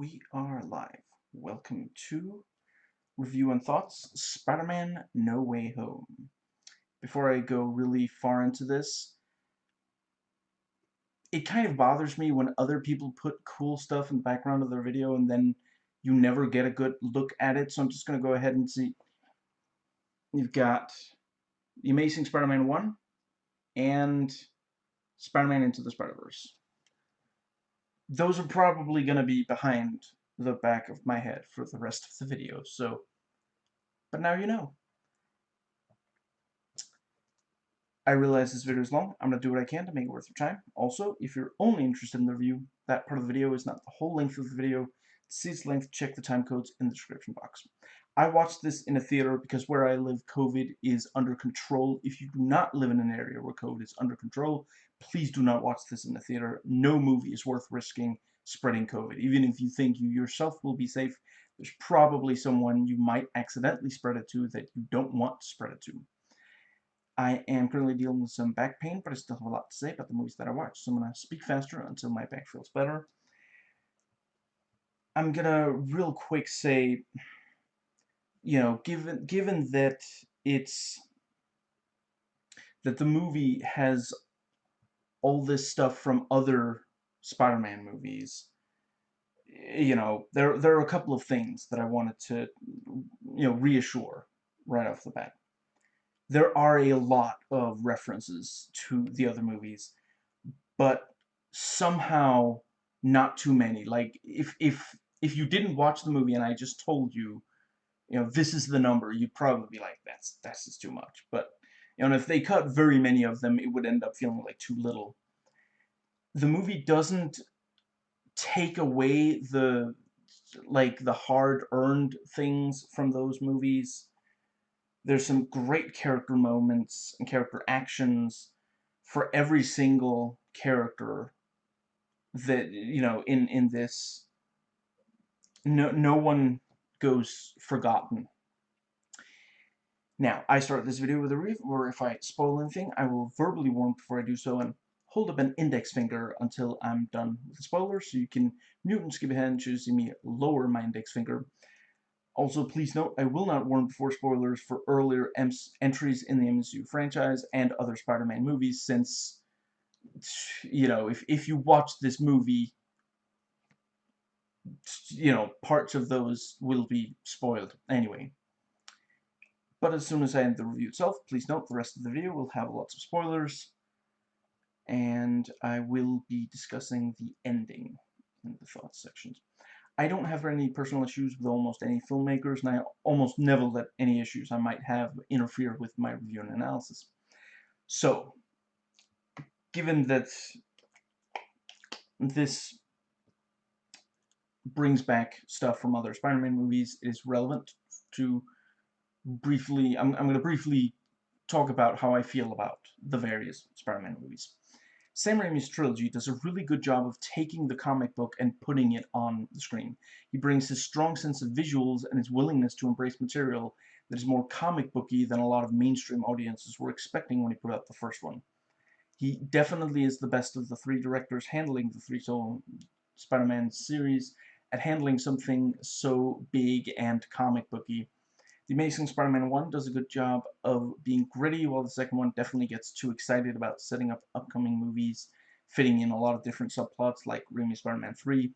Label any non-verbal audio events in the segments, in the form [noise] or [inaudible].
We are live. Welcome to Review and Thoughts, Spider-Man No Way Home. Before I go really far into this, it kind of bothers me when other people put cool stuff in the background of their video and then you never get a good look at it, so I'm just going to go ahead and see. You've got The Amazing Spider-Man 1 and Spider-Man Into the Spider-Verse those are probably going to be behind the back of my head for the rest of the video, so, but now you know. I realize this video is long. I'm going to do what I can to make it worth your time. Also, if you're only interested in the review, that part of the video is not the whole length of the video. See its length, check the time codes in the description box. I watched this in a theater because where I live, COVID is under control. If you do not live in an area where COVID is under control, please do not watch this in the theater. No movie is worth risking spreading COVID. Even if you think you yourself will be safe, there's probably someone you might accidentally spread it to that you don't want to spread it to. I am currently dealing with some back pain, but I still have a lot to say about the movies that I watched, so I'm going to speak faster until my back feels better. I'm going to real quick say, you know, given given that it's that the movie has all this stuff from other Spider-Man movies, you know, there there are a couple of things that I wanted to, you know, reassure right off the bat. There are a lot of references to the other movies, but somehow not too many. Like if if if you didn't watch the movie and I just told you, you know, this is the number, you'd probably be like, that's that's just too much. But you know, if they cut very many of them, it would end up feeling like too little. The movie doesn't take away the like the hard-earned things from those movies. There's some great character moments and character actions for every single character that you know in in this no no one goes forgotten now, I start this video with a review where if I spoil anything, I will verbally warn before I do so and hold up an index finger until I'm done with the spoiler, so you can mute and skip ahead and choose to me lower my index finger. Also, please note, I will not warn before spoilers for earlier entries in the MCU franchise and other Spider-Man movies, since, you know, if, if you watch this movie, you know, parts of those will be spoiled anyway. But as soon as I end the review itself, please note the rest of the video will have lots of spoilers. And I will be discussing the ending in the thoughts sections. I don't have any personal issues with almost any filmmakers, and I almost never let any issues I might have interfere with my review and analysis. So, given that this brings back stuff from other Spider-Man movies, it is relevant to briefly, I'm, I'm going to briefly talk about how I feel about the various Spider-Man movies. Sam Raimi's trilogy does a really good job of taking the comic book and putting it on the screen. He brings his strong sense of visuals and his willingness to embrace material that is more comic booky than a lot of mainstream audiences were expecting when he put out the first one. He definitely is the best of the three directors handling the three solo Spider-Man series at handling something so big and comic booky the Amazing Spider-Man 1 does a good job of being gritty, while the second one definitely gets too excited about setting up upcoming movies, fitting in a lot of different subplots like Raimi Spider-Man 3.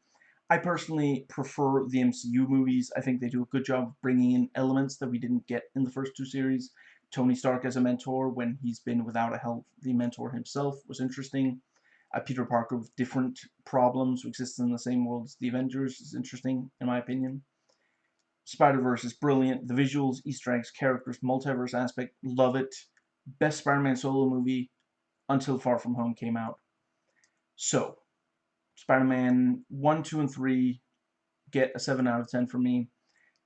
I personally prefer the MCU movies. I think they do a good job of bringing in elements that we didn't get in the first two series. Tony Stark as a mentor when he's been without a healthy mentor himself was interesting. Uh, Peter Parker with different problems who exist in the same world as the Avengers is interesting, in my opinion. Spider-Verse is brilliant. The visuals, Easter eggs, characters, multiverse aspect, love it. Best Spider-Man solo movie until Far From Home came out. So, Spider-Man 1, 2, and 3 get a 7 out of 10 from me.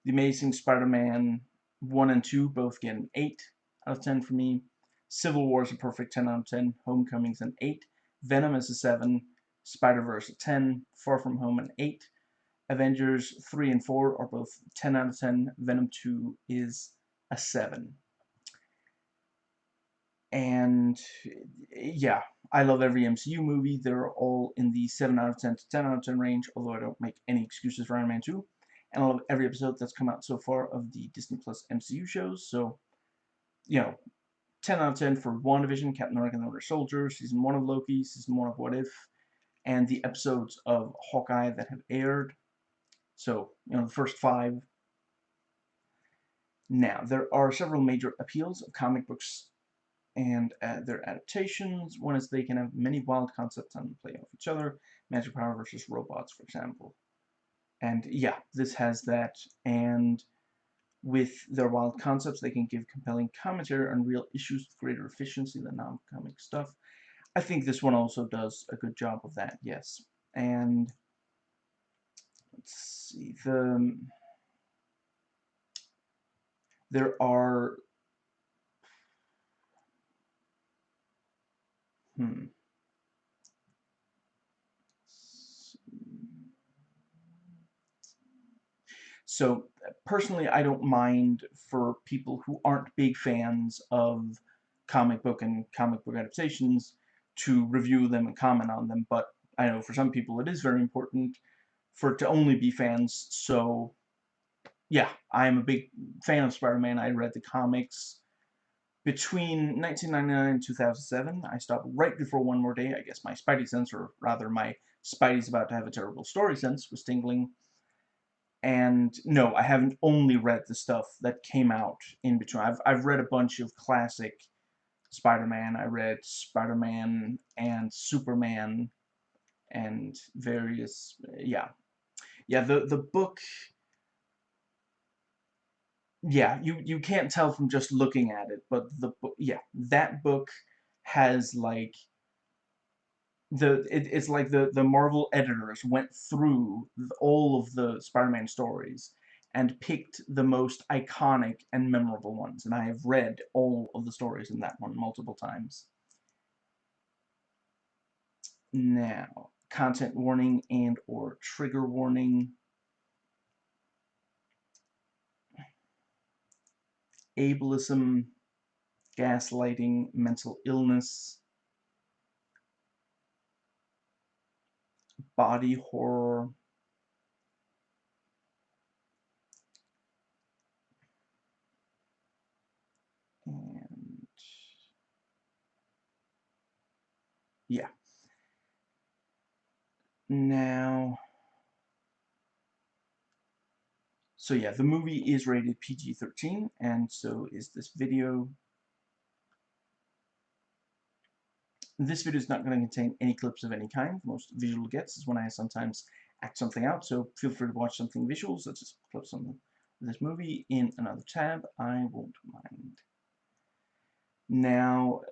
The Amazing Spider-Man 1 and 2 both get an 8 out of 10 from me. Civil War is a perfect 10 out of 10. Homecoming's an 8. Venom is a 7. Spider-Verse a 10. Far From Home an 8. Avengers 3 and 4 are both 10 out of 10. Venom 2 is a 7. and yeah, I love every MCU movie. They're all in the 7 out of 10 to 10 out of 10 range, although I don't make any excuses for Iron Man 2. And I love every episode that's come out so far of the Disney Plus MCU shows. So, you know, 10 out of 10 for WandaVision, Captain America and the Winter Soldier, Season 1 of Loki, Season 1 of What If, and the episodes of Hawkeye that have aired. So, you know, the first five. Now, there are several major appeals of comic books and uh, their adaptations. One is they can have many wild concepts and play off each other. Magic power versus robots, for example. And yeah, this has that. And with their wild concepts, they can give compelling commentary on real issues with greater efficiency than non-comic stuff. I think this one also does a good job of that, yes. And let's see, the there are hmm So personally, I don't mind for people who aren't big fans of comic book and comic book adaptations to review them and comment on them, but I know for some people it is very important for it to only be fans, so yeah, I'm a big fan of Spider-Man. I read the comics between 1999 and 2007. I stopped right before One More Day. I guess my Spidey sense, or rather my Spidey's about to have a terrible story sense, was tingling. And no, I haven't only read the stuff that came out in between. I've, I've read a bunch of classic Spider-Man. I read Spider-Man and Superman and various, yeah. Yeah, the, the book, yeah, you, you can't tell from just looking at it, but the book, yeah, that book has, like, the it, it's like the the Marvel editors went through all of the Spider-Man stories and picked the most iconic and memorable ones and I have read all of the stories in that one multiple times. Now content warning and or trigger warning. Ableism gaslighting mental illness body horror. And yeah. Now so yeah the movie is rated PG-13 and so is this video This video is not going to contain any clips of any kind. The most visual gets is when I sometimes act something out, so feel free to watch something visual, such as clips on this movie, in another tab. I won't mind. Now,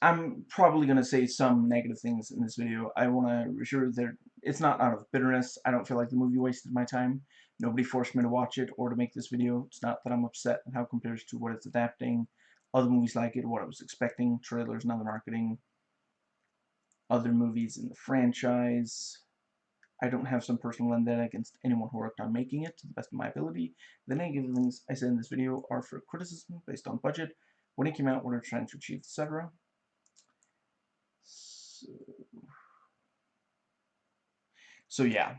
I'm probably going to say some negative things in this video. I want to assure that it's not out of bitterness. I don't feel like the movie wasted my time. Nobody forced me to watch it or to make this video. It's not that I'm upset at how it compares to what it's adapting other movies like it, what I was expecting, trailers and other marketing, other movies in the franchise. I don't have some personal vendetta against anyone who worked on making it to the best of my ability. The negative things I said in this video are for criticism based on budget, when it came out, what they're trying to achieve, etc. So, so yeah,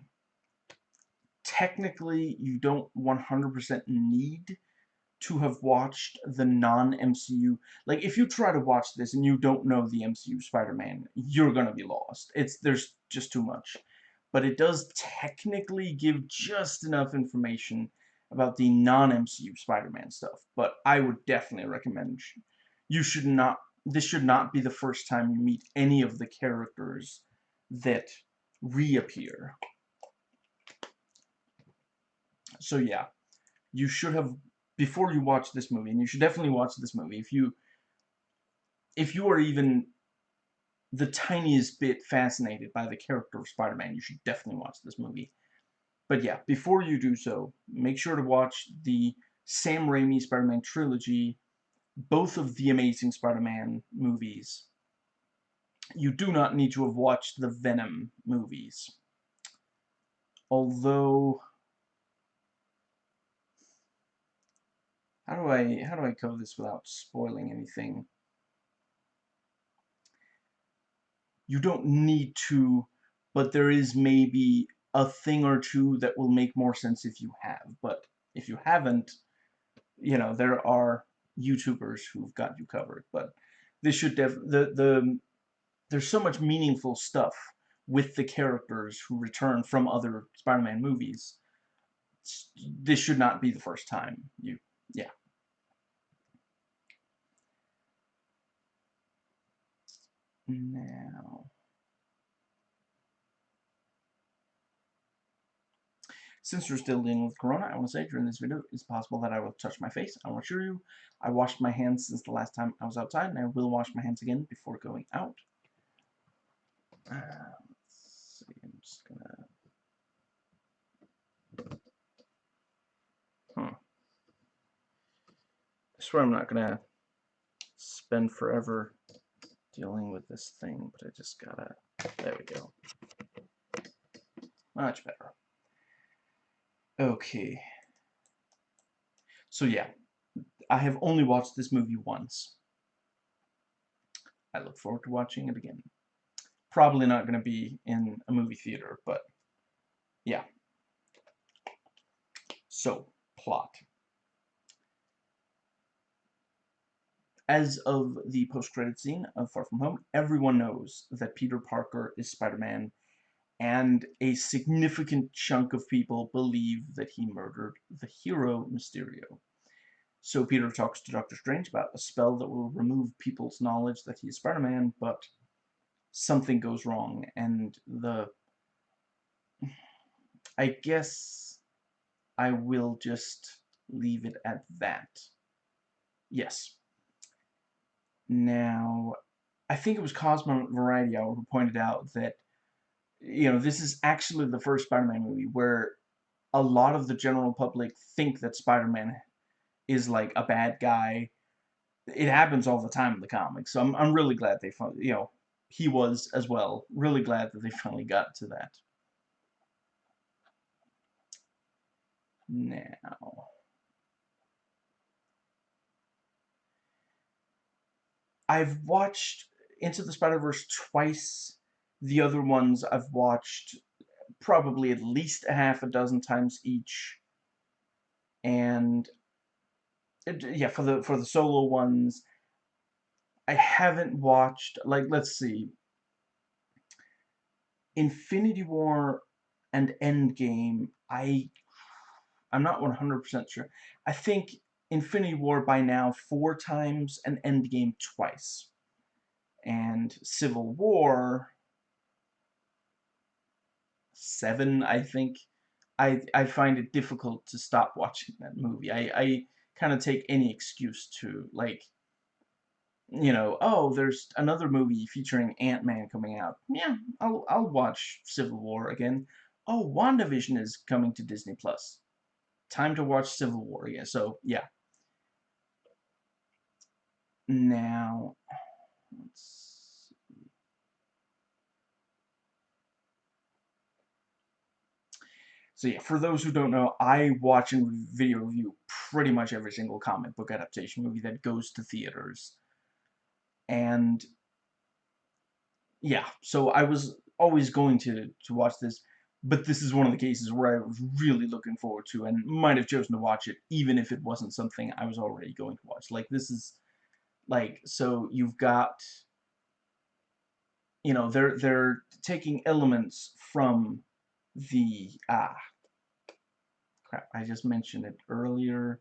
technically you don't 100% need to have watched the non-MCU. Like, if you try to watch this and you don't know the MCU Spider-Man, you're gonna be lost. It's There's just too much. But it does technically give just enough information about the non-MCU Spider-Man stuff. But I would definitely recommend you should not, this should not be the first time you meet any of the characters that reappear. So yeah, you should have before you watch this movie, and you should definitely watch this movie, if you if you are even the tiniest bit fascinated by the character of Spider-Man, you should definitely watch this movie. But yeah, before you do so, make sure to watch the Sam Raimi Spider-Man trilogy, both of the Amazing Spider-Man movies. You do not need to have watched the Venom movies. Although how do I how do I cover this without spoiling anything? You don't need to, but there is maybe a thing or two that will make more sense if you have. But if you haven't, you know, there are YouTubers who've got you covered. But this should def the the there's so much meaningful stuff with the characters who return from other Spider-Man movies. This should not be the first time you yeah. Now Since we're still dealing with Corona, I want to say during this video, it's possible that I will touch my face. I to assure you, I washed my hands since the last time I was outside, and I will wash my hands again before going out. Uh, let's see, I'm just gonna... Hmm. I swear I'm not gonna spend forever dealing with this thing, but I just gotta... There we go. Much better. Okay. So yeah, I have only watched this movie once. I look forward to watching it again. Probably not going to be in a movie theater, but yeah. So, plot. As of the post-credit scene of Far From Home, everyone knows that Peter Parker is Spider-Man and a significant chunk of people believe that he murdered the hero Mysterio. So Peter talks to Doctor Strange about a spell that will remove people's knowledge that he is Spider-Man, but something goes wrong, and the... I guess I will just leave it at that. Yes. Now, I think it was Cosmo Variety who pointed out that you know, this is actually the first Spider-Man movie where a lot of the general public think that Spider-Man is like a bad guy. It happens all the time in the comics, so I'm I'm really glad they found, you know he was as well. Really glad that they finally got to that. Now, I've watched Into the Spider-Verse twice the other ones I've watched probably at least a half a dozen times each. And yeah, for the for the solo ones, I haven't watched like let's see. Infinity War and Endgame, I I'm not 100% sure. I think Infinity War by now four times and Endgame twice. And Civil War seven, I think, I I find it difficult to stop watching that movie. I I kind of take any excuse to like, you know, oh, there's another movie featuring Ant Man coming out. Yeah, I'll I'll watch Civil War again. Oh, WandaVision is coming to Disney Plus. Time to watch Civil War again. So yeah. Now, let's So yeah, for those who don't know, I watch and video review pretty much every single comic book adaptation movie that goes to theaters. And yeah, so I was always going to, to watch this, but this is one of the cases where I was really looking forward to and might have chosen to watch it even if it wasn't something I was already going to watch. Like, this is, like, so you've got, you know, they're, they're taking elements from the, ah, crap, I just mentioned it earlier.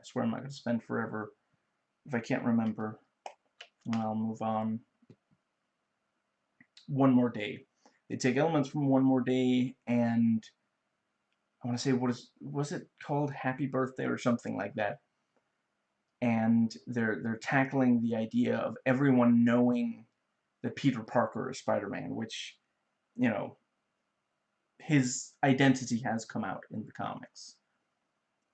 I swear I'm not going to spend forever. If I can't remember, I'll move on. One More Day. They take elements from One More Day and I want to say what is was it called Happy Birthday or something like that. And they're they're tackling the idea of everyone knowing that Peter Parker is Spider-Man, which you know his identity has come out in the comics.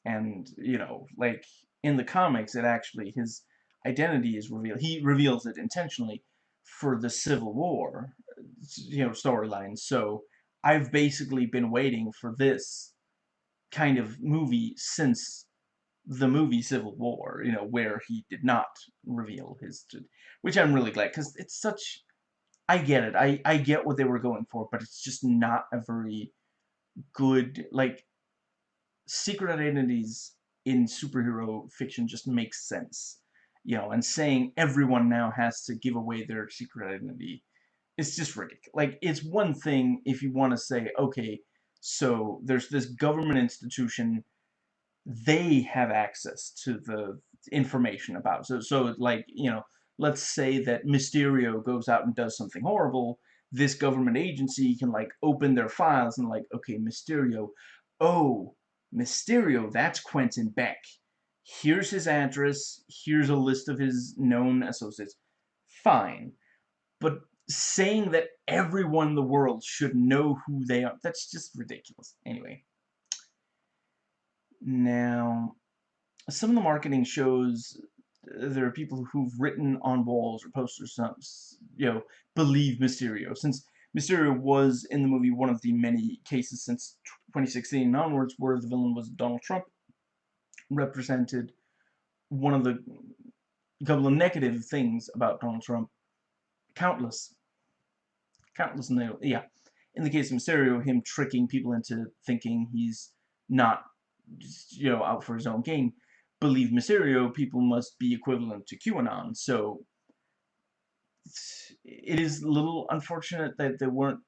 And, you know, like, in the comics, it actually, his identity is revealed. He reveals it intentionally for the Civil War, you know, storyline. So, I've basically been waiting for this kind of movie since the movie Civil War, you know, where he did not reveal his, which I'm really glad, because it's such, I get it, I, I get what they were going for, but it's just not a very good, like, secret identities in superhero fiction just makes sense, you know, and saying everyone now has to give away their secret identity, it's just ridiculous. Like, it's one thing if you want to say, okay, so there's this government institution they have access to the information about. So, so like, you know, let's say that Mysterio goes out and does something horrible, this government agency can, like, open their files and, like, okay, Mysterio, oh, Mysterio, that's Quentin Beck. Here's his address, here's a list of his known associates. Fine. But saying that everyone in the world should know who they are, that's just ridiculous. Anyway. Now, some of the marketing shows uh, there are people who've written on walls or posters, some, you know, believe Mysterio. Since Mysterio was in the movie one of the many cases since 2016 and onwards where the villain was Donald Trump, represented one of the couple of negative things about Donald Trump. Countless. Countless, yeah. In the case of Mysterio, him tricking people into thinking he's not you know, out for his own gain, believe Mysterio, people must be equivalent to QAnon. So it is a little unfortunate that they weren't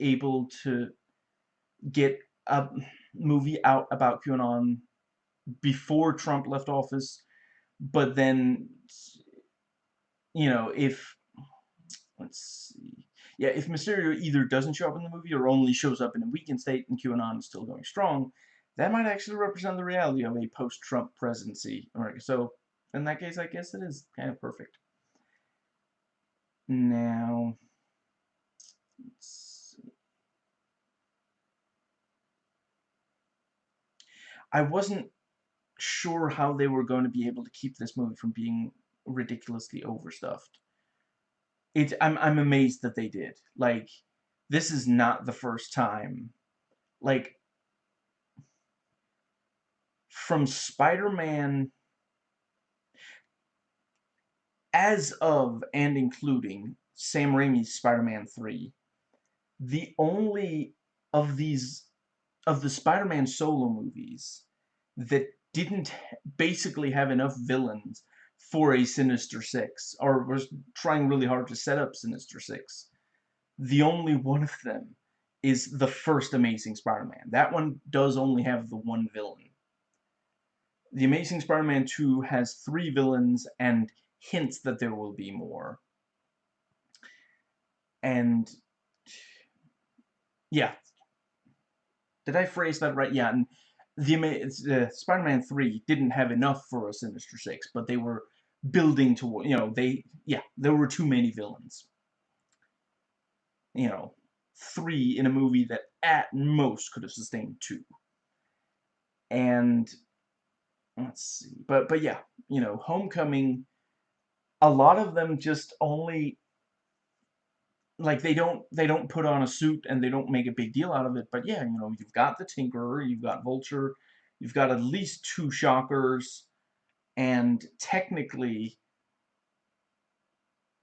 able to get a movie out about QAnon before Trump left office, but then, you know, if, let's see, yeah, if Mysterio either doesn't show up in the movie or only shows up in a weakened state and QAnon is still going strong, that might actually represent the reality of a post-Trump presidency. Alright, so in that case, I guess it is kind of perfect. Now, I wasn't sure how they were going to be able to keep this movie from being ridiculously overstuffed. It, I'm, I'm amazed that they did. Like, this is not the first time. Like, from Spider-Man as of and including Sam Raimi's Spider-Man 3, the only of these of the Spider-Man solo movies that didn't basically have enough villains for a Sinister Six, or was trying really hard to set up Sinister Six. The only one of them is the first Amazing Spider-Man. That one does only have the one villain. The Amazing Spider-Man 2 has three villains and hints that there will be more. And, yeah. Did I phrase that right? Yeah, and the uh, Spider-Man 3 didn't have enough for a Sinister Six, but they were building to, you know, they, yeah, there were too many villains. You know, three in a movie that at most could have sustained two. And let's see. But but yeah, you know, Homecoming. A lot of them just only like they don't they don't put on a suit and they don't make a big deal out of it. But yeah, you know, you've got the Tinkerer, you've got Vulture, you've got at least two Shockers, and technically,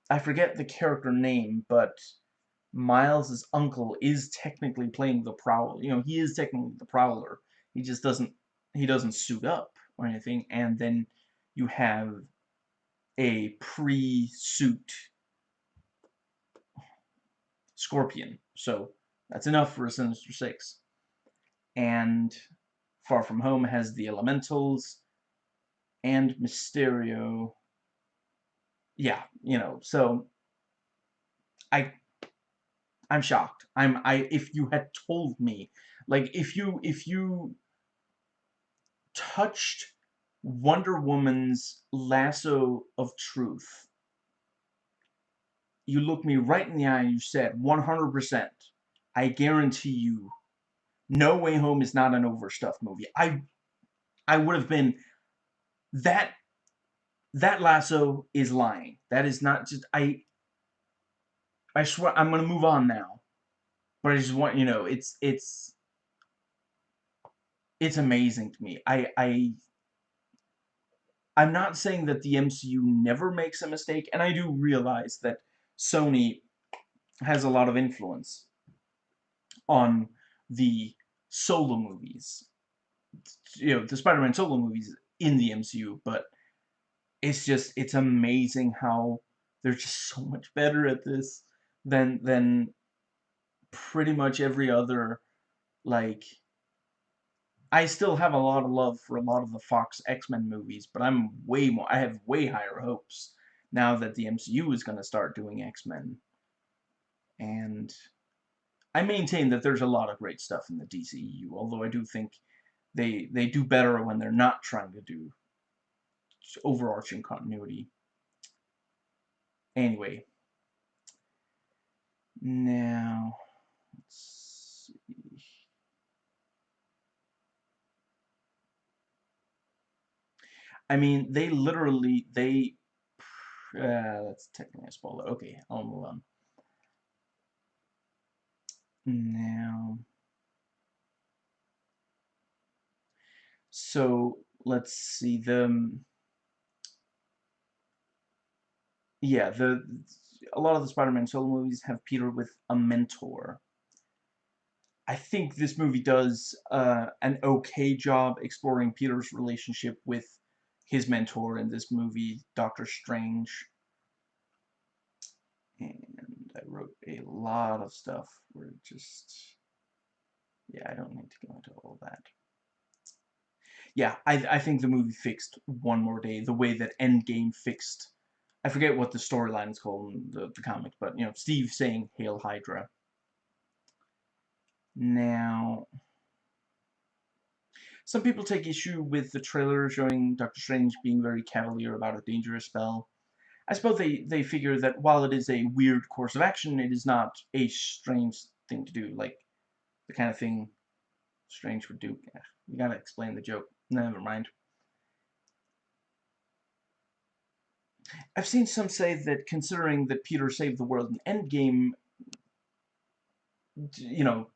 I forget the character name, but Miles's uncle is technically playing the Prowler. You know, he is technically the Prowler. He just doesn't he doesn't suit up or anything, and then you have a pre-suit Scorpion. So that's enough for a Sinister Six. And Far From Home has the Elementals and Mysterio. Yeah, you know, so I I'm shocked. I'm I if you had told me like if you if you touched Wonder Woman's lasso of truth. You looked me right in the eye and you said, 100%, I guarantee you, No Way Home is not an overstuffed movie. I, I would have been, that, that lasso is lying. That is not just, I, I swear, I'm going to move on now. But I just want, you know, it's, it's, it's amazing to me. I, I, I'm not saying that the MCU never makes a mistake, and I do realize that Sony has a lot of influence on the solo movies. You know, the Spider-Man solo movies in the MCU, but it's just, it's amazing how they're just so much better at this than, than pretty much every other, like, I still have a lot of love for a lot of the Fox X-Men movies, but I'm way more, I have way higher hopes now that the MCU is going to start doing X-Men. And I maintain that there's a lot of great stuff in the DCEU, although I do think they they do better when they're not trying to do overarching continuity. Anyway, now let's see. I mean, they literally they. Uh, that's technically a spoiler. Okay, I'll move on. Now, so let's see the yeah the a lot of the Spider-Man solo movies have Peter with a mentor. I think this movie does uh, an okay job exploring Peter's relationship with his mentor in this movie, Doctor Strange. And I wrote a lot of stuff where just, yeah, I don't need to go into all that. Yeah, I, I think the movie fixed One More Day the way that Endgame fixed, I forget what the storyline is called in the, the comics, but, you know, Steve saying, Hail Hydra. Now, some people take issue with the trailer showing Doctor Strange being very cavalier about a dangerous spell. I suppose they, they figure that while it is a weird course of action, it is not a strange thing to do, like the kind of thing Strange would do. Yeah, you gotta explain the joke. Never mind. I've seen some say that considering that Peter saved the world in Endgame, you know,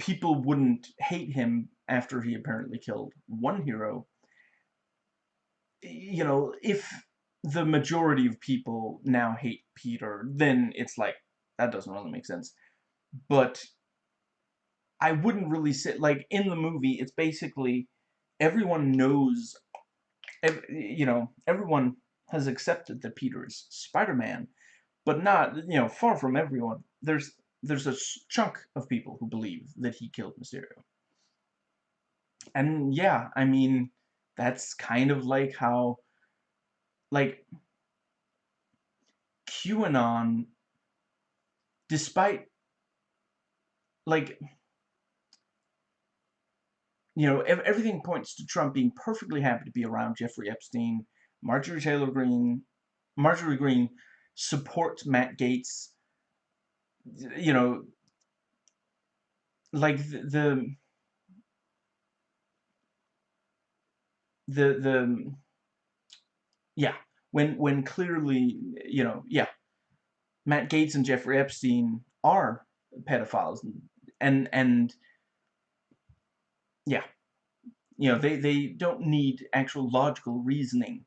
people wouldn't hate him after he apparently killed one hero. You know, if the majority of people now hate Peter, then it's like, that doesn't really make sense. But I wouldn't really say, like, in the movie, it's basically everyone knows, you know, everyone has accepted that Peter is Spider-Man, but not, you know, far from everyone. There's there's a chunk of people who believe that he killed Mysterio. And yeah, I mean, that's kind of like how like QAnon despite like you know ev everything points to Trump being perfectly happy to be around Jeffrey Epstein Marjorie Taylor Greene Marjorie Greene supports Matt Gaetz, you know like the, the the the yeah, when when clearly, you know, yeah, Matt Gaetz and Jeffrey Epstein are pedophiles, and and yeah, you know, they they don't need actual logical reasoning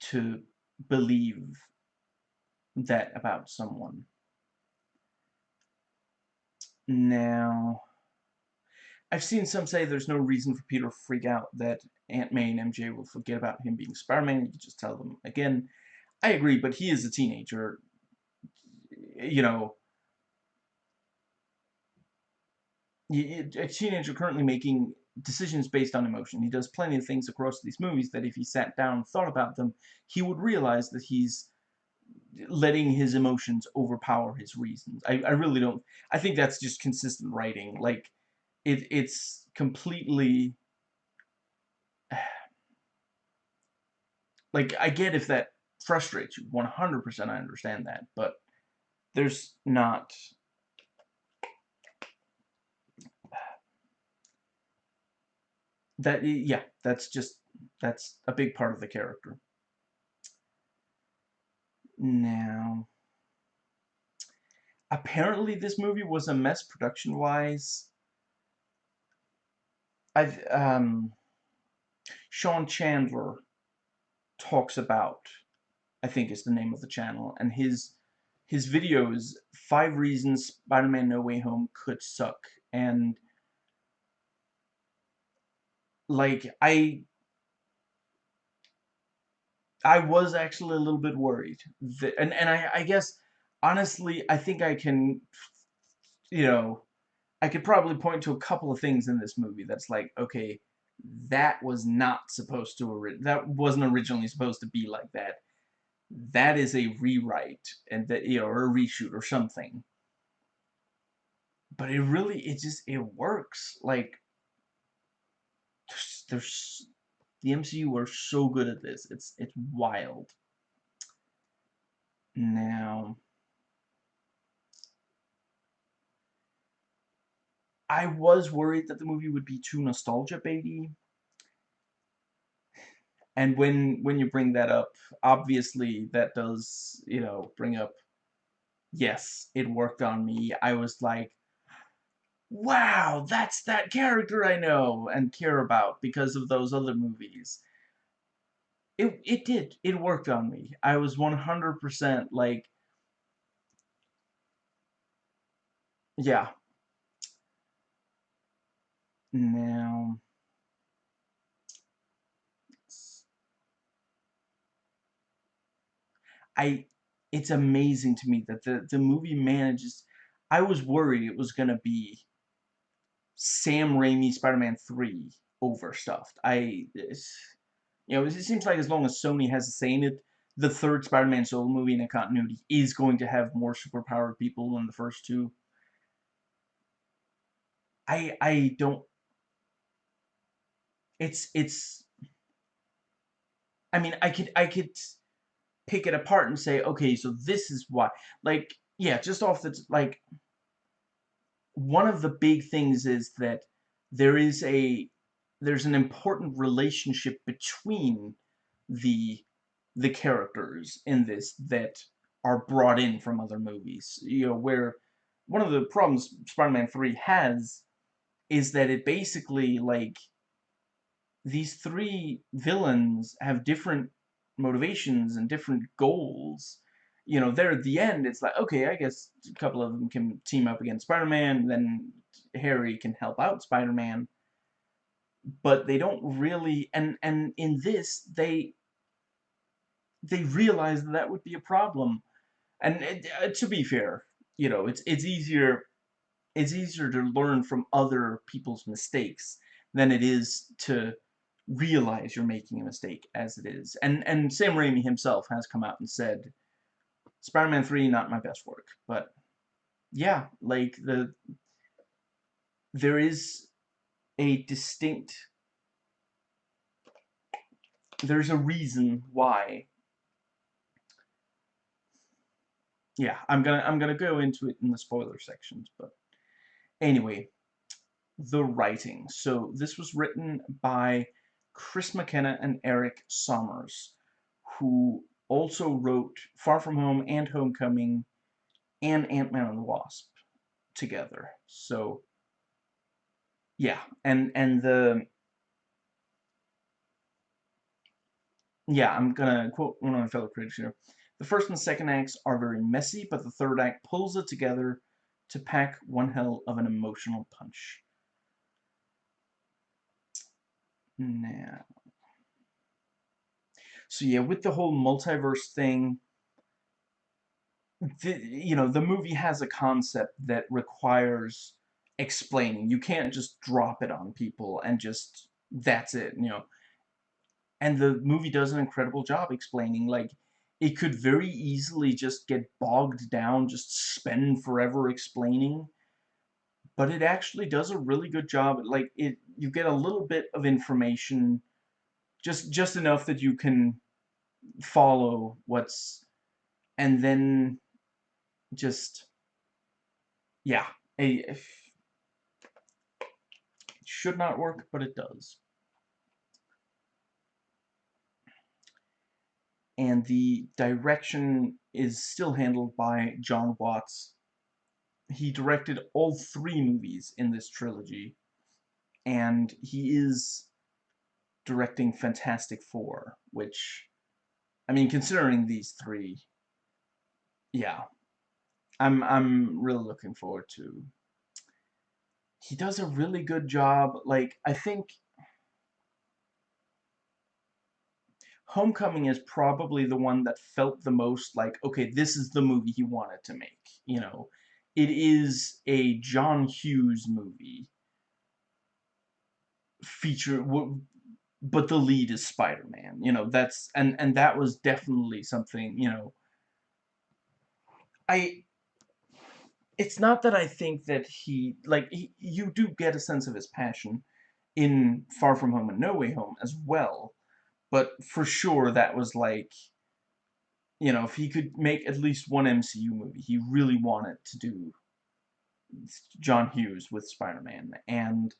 to believe that about someone. Now, I've seen some say there's no reason for Peter to freak out that Aunt May and MJ will forget about him being Spider-Man. You just tell them again. I agree, but he is a teenager. You know, a teenager currently making decisions based on emotion. He does plenty of things across these movies that if he sat down and thought about them, he would realize that he's letting his emotions overpower his reasons. I, I really don't... I think that's just consistent writing. Like, it, it's completely [sighs] like I get if that frustrates you 100% I understand that but there's not [sighs] that yeah that's just that's a big part of the character. Now apparently this movie was a mess production wise I've um Sean Chandler talks about I think is the name of the channel and his his videos five reasons Spider-Man No Way Home could suck and like I I was actually a little bit worried that, and and I I guess honestly I think I can you know I could probably point to a couple of things in this movie that's like okay that was not supposed to that wasn't originally supposed to be like that. That is a rewrite and that you know or a reshoot or something. But it really it just it works. Like there's the MCU are so good at this. It's it's wild. Now I was worried that the movie would be too nostalgia baby. and when when you bring that up obviously that does you know bring up yes it worked on me. I was like wow that's that character I know and care about because of those other movies. It it did. It worked on me. I was 100% like yeah now I it's amazing to me that the the movie manages I was worried it was gonna be Sam Raimi Spider-Man 3 overstuffed. I this you know, it seems like as long as Sony has a say in it, the third Spider-Man solo movie in a continuity is going to have more superpowered people than the first two. I I don't it's it's I mean I could I could pick it apart and say, okay, so this is why. Like, yeah, just off the, like, one of the big things is that there is a, there's an important relationship between the, the characters in this that are brought in from other movies. You know, where one of the problems Spider-Man 3 has is that it basically, like, these three villains have different motivations and different goals. You know, there at the end, it's like, okay, I guess a couple of them can team up against Spider-Man, then Harry can help out Spider-Man. But they don't really, and, and in this, they, they realize that that would be a problem. And it, uh, to be fair, you know, it's, it's easier, it's easier to learn from other people's mistakes than it is to realize you're making a mistake as it is. And and Sam Raimi himself has come out and said, Spider-Man 3, not my best work. But yeah, like the there is a distinct there's a reason why yeah I'm gonna I'm gonna go into it in the spoiler sections but anyway the writing so this was written by Chris McKenna and Erik Sommers, who also wrote Far From Home and Homecoming and Ant-Man and the Wasp together. So, yeah, and and the yeah, I'm gonna quote one of my fellow critics here. The first and second acts are very messy, but the third act pulls it together to pack one hell of an emotional punch. Now, so yeah, with the whole multiverse thing, the, you know, the movie has a concept that requires explaining. You can't just drop it on people and just, that's it, you know. And the movie does an incredible job explaining, like, it could very easily just get bogged down, just spend forever explaining but it actually does a really good job. Like it, you get a little bit of information, just just enough that you can follow what's, and then just yeah, a, it should not work, but it does. And the direction is still handled by John Watts, he directed all three movies in this trilogy. and he is directing Fantastic Four, which, I mean, considering these three, yeah, I'm I'm really looking forward to. He does a really good job. Like I think Homecoming is probably the one that felt the most like, okay, this is the movie he wanted to make. You know, it is a John Hughes movie. Feature, but the lead is Spider-Man. You know, that's and and that was definitely something. You know, I. It's not that I think that he like he, you do get a sense of his passion in Far From Home and No Way Home as well but for sure, that was like, you know, if he could make at least one MCU movie, he really wanted to do John Hughes with Spider-Man. And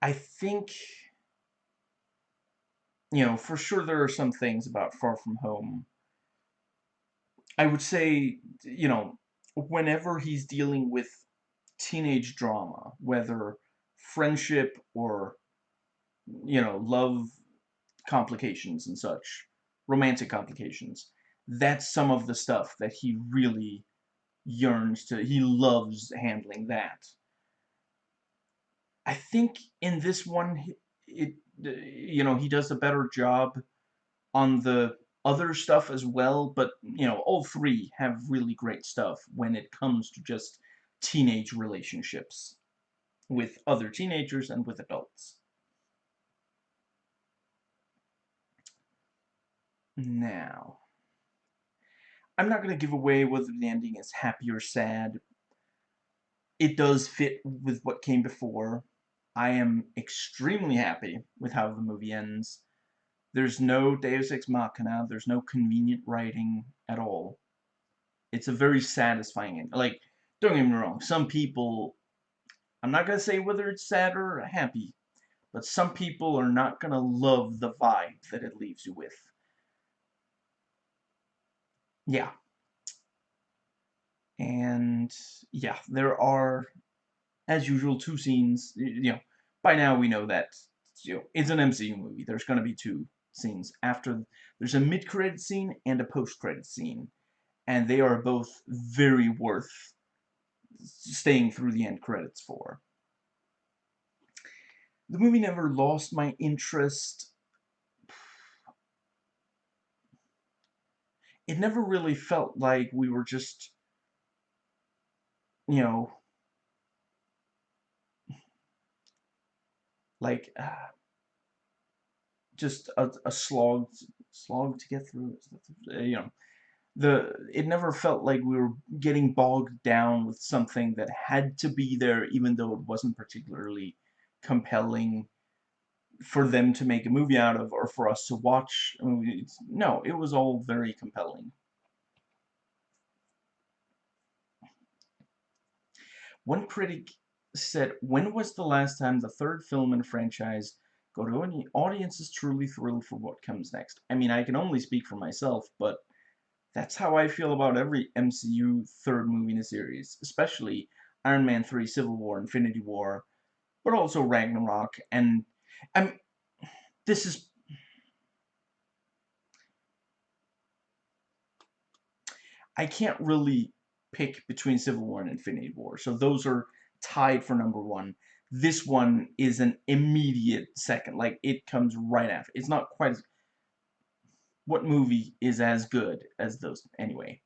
I think, you know, for sure there are some things about Far From Home. I would say, you know, whenever he's dealing with teenage drama, whether friendship or, you know, love complications and such, romantic complications. That's some of the stuff that he really yearns to, he loves handling that. I think in this one, it, you know, he does a better job on the other stuff as well, but, you know, all three have really great stuff when it comes to just teenage relationships with other teenagers and with adults. Now, I'm not going to give away whether the ending is happy or sad. It does fit with what came before. I am extremely happy with how the movie ends. There's no Deus Ex Machina, there's no convenient writing at all. It's a very satisfying end. Like, don't get me wrong, some people, I'm not going to say whether it's sad or happy, but some people are not going to love the vibe that it leaves you with yeah. And yeah, there are, as usual, two scenes. You know, by now we know that you know it's an MCU movie. There's going to be two scenes after. There's a mid-credit scene and a post-credit scene, and they are both very worth staying through the end credits for. The movie never lost my interest it never really felt like we were just, you know, like, uh, just a, a slog, slog to get through, you know, the, it never felt like we were getting bogged down with something that had to be there even though it wasn't particularly compelling for them to make a movie out of or for us to watch a movie. No, it was all very compelling. One critic said, when was the last time the third film in a franchise got audiences truly thrilled for what comes next? I mean, I can only speak for myself, but that's how I feel about every MCU third movie in a series, especially Iron Man 3, Civil War, Infinity War, but also Ragnarok, and I'm, this is, I can't really pick between Civil War and Infinity War, so those are tied for number one. This one is an immediate second, like, it comes right after. It's not quite as, what movie is as good as those, anyway?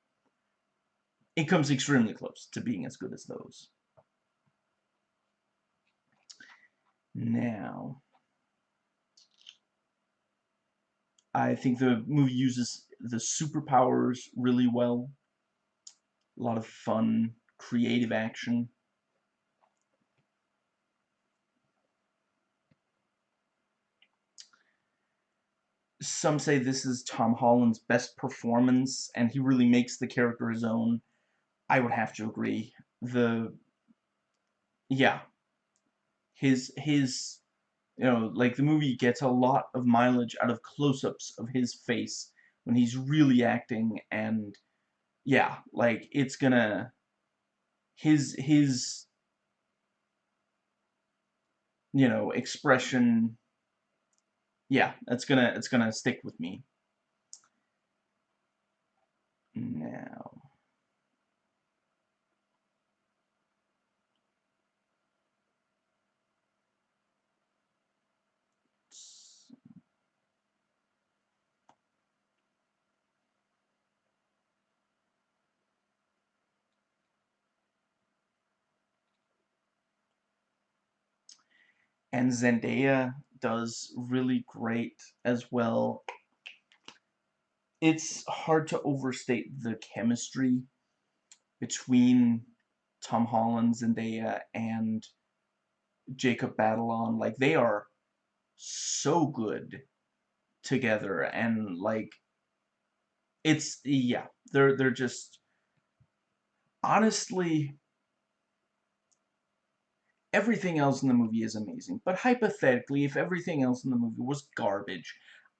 It comes extremely close to being as good as those. Now, I think the movie uses the superpowers really well. A lot of fun, creative action. Some say this is Tom Holland's best performance, and he really makes the character his own. I would have to agree. The yeah, his his you know, like the movie gets a lot of mileage out of close-ups of his face when he's really acting and yeah, like it's gonna his his you know, expression, yeah, it's gonna, it's gonna stick with me. Now. And Zendaya does really great as well. It's hard to overstate the chemistry between Tom Holland, and Zendaya, and Jacob Batalon. Like, they are so good together, and, like, it's, yeah, they're, they're just, honestly, everything else in the movie is amazing. But hypothetically, if everything else in the movie was garbage,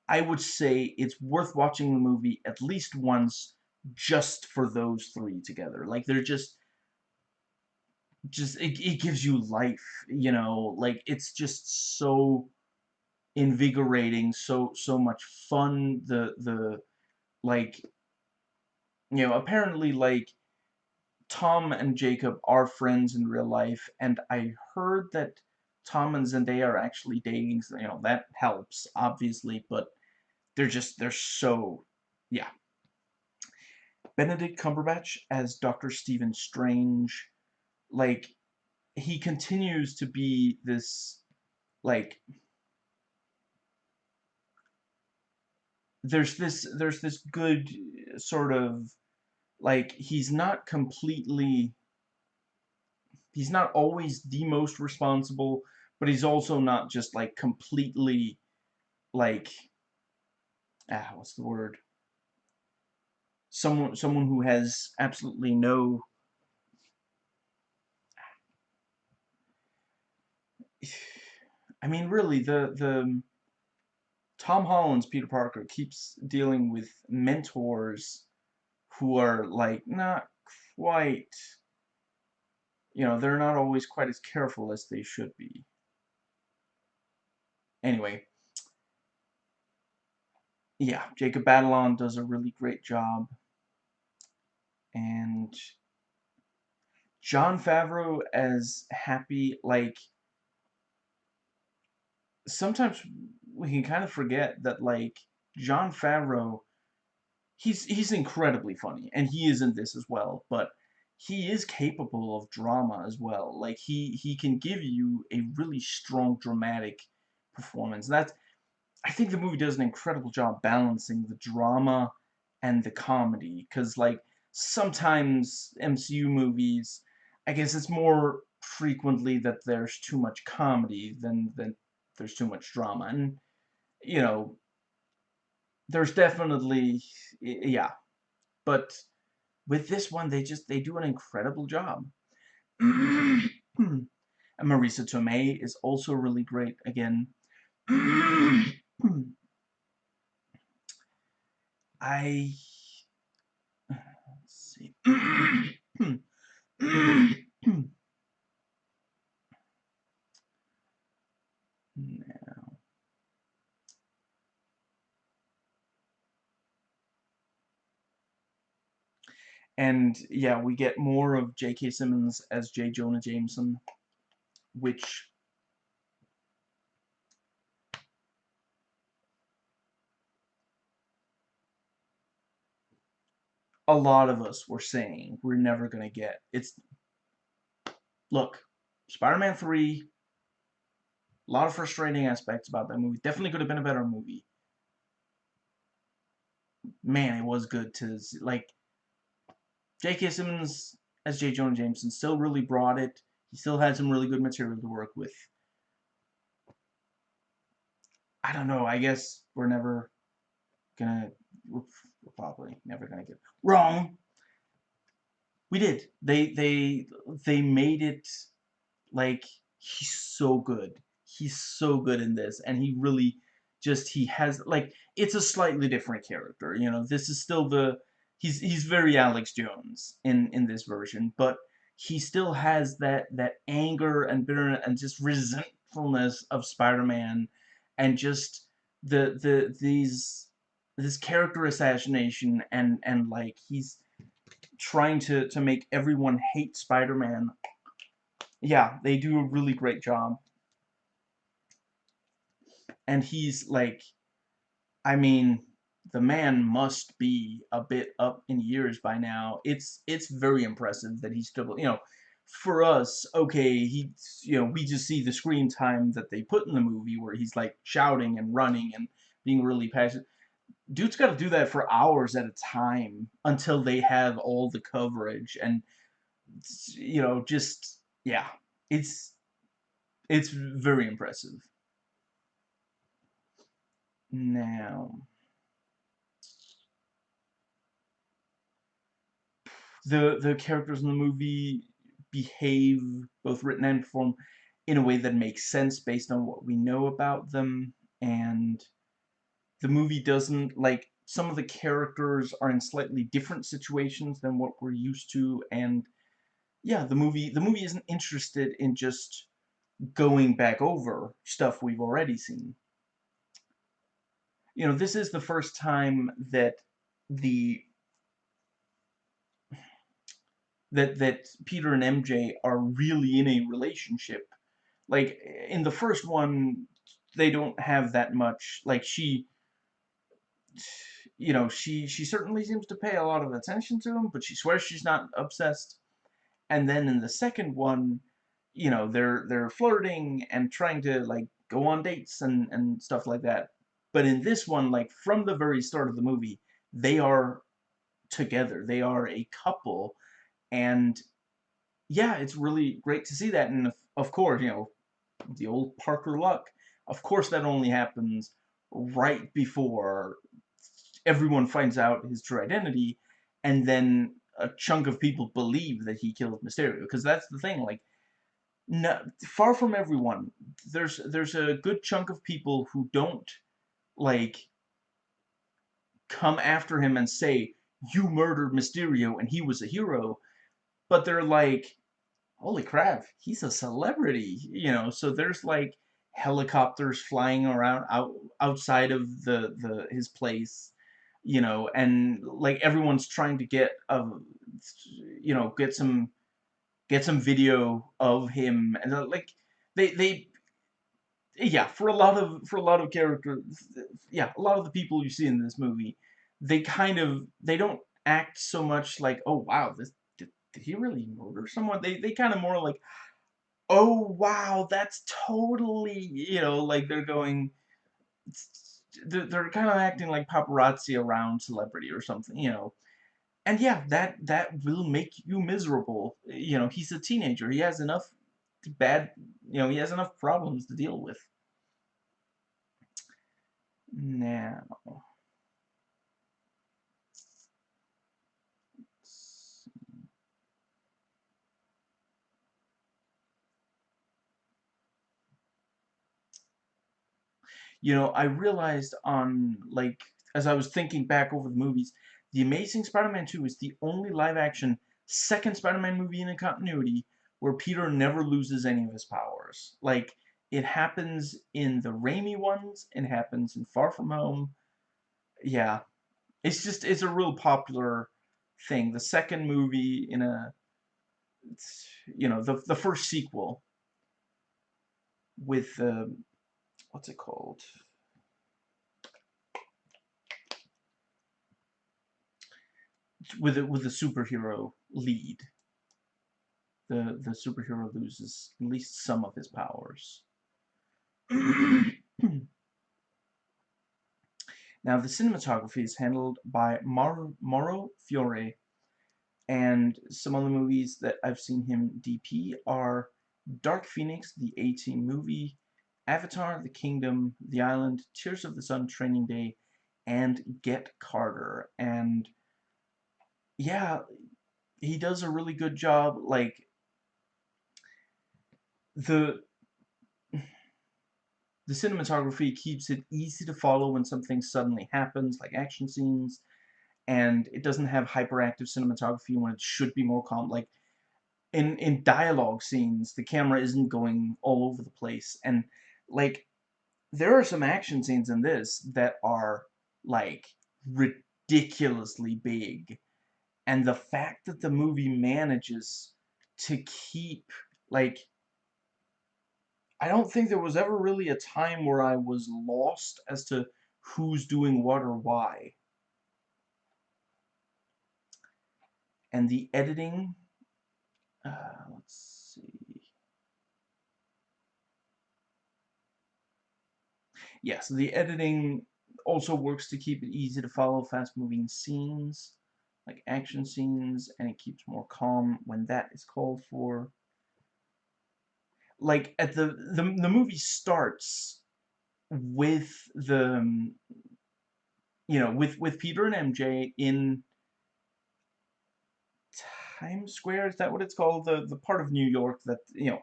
I would say it's worth watching the movie at least once just for those three together. Like, they're just... Just, it, it gives you life, you know? Like, it's just so invigorating, so, so much fun. The, the, like... You know, apparently, like Tom and Jacob are friends in real life, and I heard that Tom and Zendaya are actually dating, so, you know, that helps, obviously, but they're just, they're so, yeah. Benedict Cumberbatch as Dr. Stephen Strange, like, he continues to be this, like, there's this, there's this good sort of like he's not completely he's not always the most responsible but he's also not just like completely like ah what's the word? Someone someone who has absolutely no [sighs] I mean really the the Tom Holland's Peter Parker keeps dealing with mentors who are like not quite you know they're not always quite as careful as they should be. Anyway. Yeah Jacob Batalon does a really great job. And Jon Favreau as Happy like sometimes we can kind of forget that like Jon Favreau he's he's incredibly funny, and he is in this as well. But he is capable of drama as well. Like he he can give you a really strong dramatic performance. That's I think the movie does an incredible job balancing the drama and the comedy. Cause like sometimes MCU movies, I guess it's more frequently that there's too much comedy than than there's too much drama. And you know, there's definitely yeah. But with this one they just they do an incredible job. [clears throat] And Marisa Tomei is also really great again. [clears throat] I let's see [clears throat] And yeah, we get more of J.K. Simmons as J. Jonah Jameson, which a lot of us were saying we're never going to get. It's look, Spider-Man 3 a lot of frustrating aspects about that movie. Definitely could have been a better movie. Man, it was good to like J.K. Simmons as J. Jonah Jameson still really brought it. He still had some really good material to work with. I don't know. I guess we're never gonna. We're, probably never gonna get wrong. We did. They they they made it like he's so good. He's so good in this, and he really just he has like it's a slightly different character. You know, this is still the he's he's very Alex Jones in in this version, but he still has that that anger and bitterness and just resentfulness of Spider-Man and just the the these this character assassination and and like he's trying to to make everyone hate Spider-Man. Yeah, they do a really great job. And he's like I mean, the man must be a bit up in years by now. It's it's very impressive that he's still, you know, for us, okay, he, you know, we just see the screen time that they put in the movie where he's like shouting and running and being really passionate. Dude's got to do that for hours at a time until they have all the coverage and, you know, just yeah, it's it's very impressive. Now. The the characters in the movie behave, both written and performed, in a way that makes sense based on what we know about them, and the movie doesn't, like, some of the characters are in slightly different situations than what we're used to, and yeah, the movie, the movie isn't interested in just going back over stuff we've already seen. You know, this is the first time that the that that Peter and MJ are really in a relationship. Like in the first one, they don't have that much. Like she, you know, she she certainly seems to pay a lot of attention to him, but she swears she's not obsessed. And then in the second one, you know, they're they're flirting and trying to like go on dates and and stuff like that. But in this one, like from the very start of the movie, they are together. They are a couple and yeah, it's really great to see that. And of course, you know, the old Parker luck. Of course, that only happens right before everyone finds out his true identity, and then a chunk of people believe that he killed Mysterio. Because that's the thing, like, no, far from everyone, there's there's a good chunk of people who don't like come after him and say you murdered Mysterio and he was a hero but they're like, holy crap, he's a celebrity, you know. So there's like helicopters flying around out outside of the the his place, you know, and like everyone's trying to get a, you know, get some get some video of him, and like they they yeah for a lot of for a lot of characters yeah a lot of the people you see in this movie they kind of they don't act so much like oh wow this did he really murder someone? They they kind of more like, oh wow, that's totally you know like they're going, they're, they're kind of acting like paparazzi around celebrity or something, you know. And yeah, that that will make you miserable. You know, he's a teenager. He has enough bad, you know, he has enough problems to deal with. Now. You know, I realized on, like, as I was thinking back over the movies, The Amazing Spider-Man 2 is the only live-action second Spider-Man movie in a continuity where Peter never loses any of his powers. Like, it happens in the Raimi ones, it happens in Far From Home. Yeah. It's just, it's a real popular thing. The second movie in a, you know, the, the first sequel with, uh, what's it called? With a, with a superhero lead. The, the superhero loses at least some of his powers. [clears throat] now, the cinematography is handled by Mar Mauro Fiore, and some of the movies that I've seen him DP are Dark Phoenix, the A-Team movie, Avatar, The Kingdom, The Island, Tears of the Sun, Training Day, and Get Carter. And yeah, he does a really good job. Like the [sighs] the cinematography keeps it easy to follow when something suddenly happens, like action scenes, and it doesn't have hyperactive cinematography when it should be more calm. Like in in dialogue scenes, the camera isn't going all over the place, and like there are some action scenes in this that are like ridiculously big, and the fact that the movie manages to keep like I don't think there was ever really a time where I was lost as to who's doing what or why. And the editing, uh, let's Yeah, so the editing also works to keep it easy to follow fast-moving scenes, like action scenes, and it keeps more calm when that is called for. Like at the the the movie starts with the um, you know with with Peter and MJ in Times Square is that what it's called? The the part of New York that you know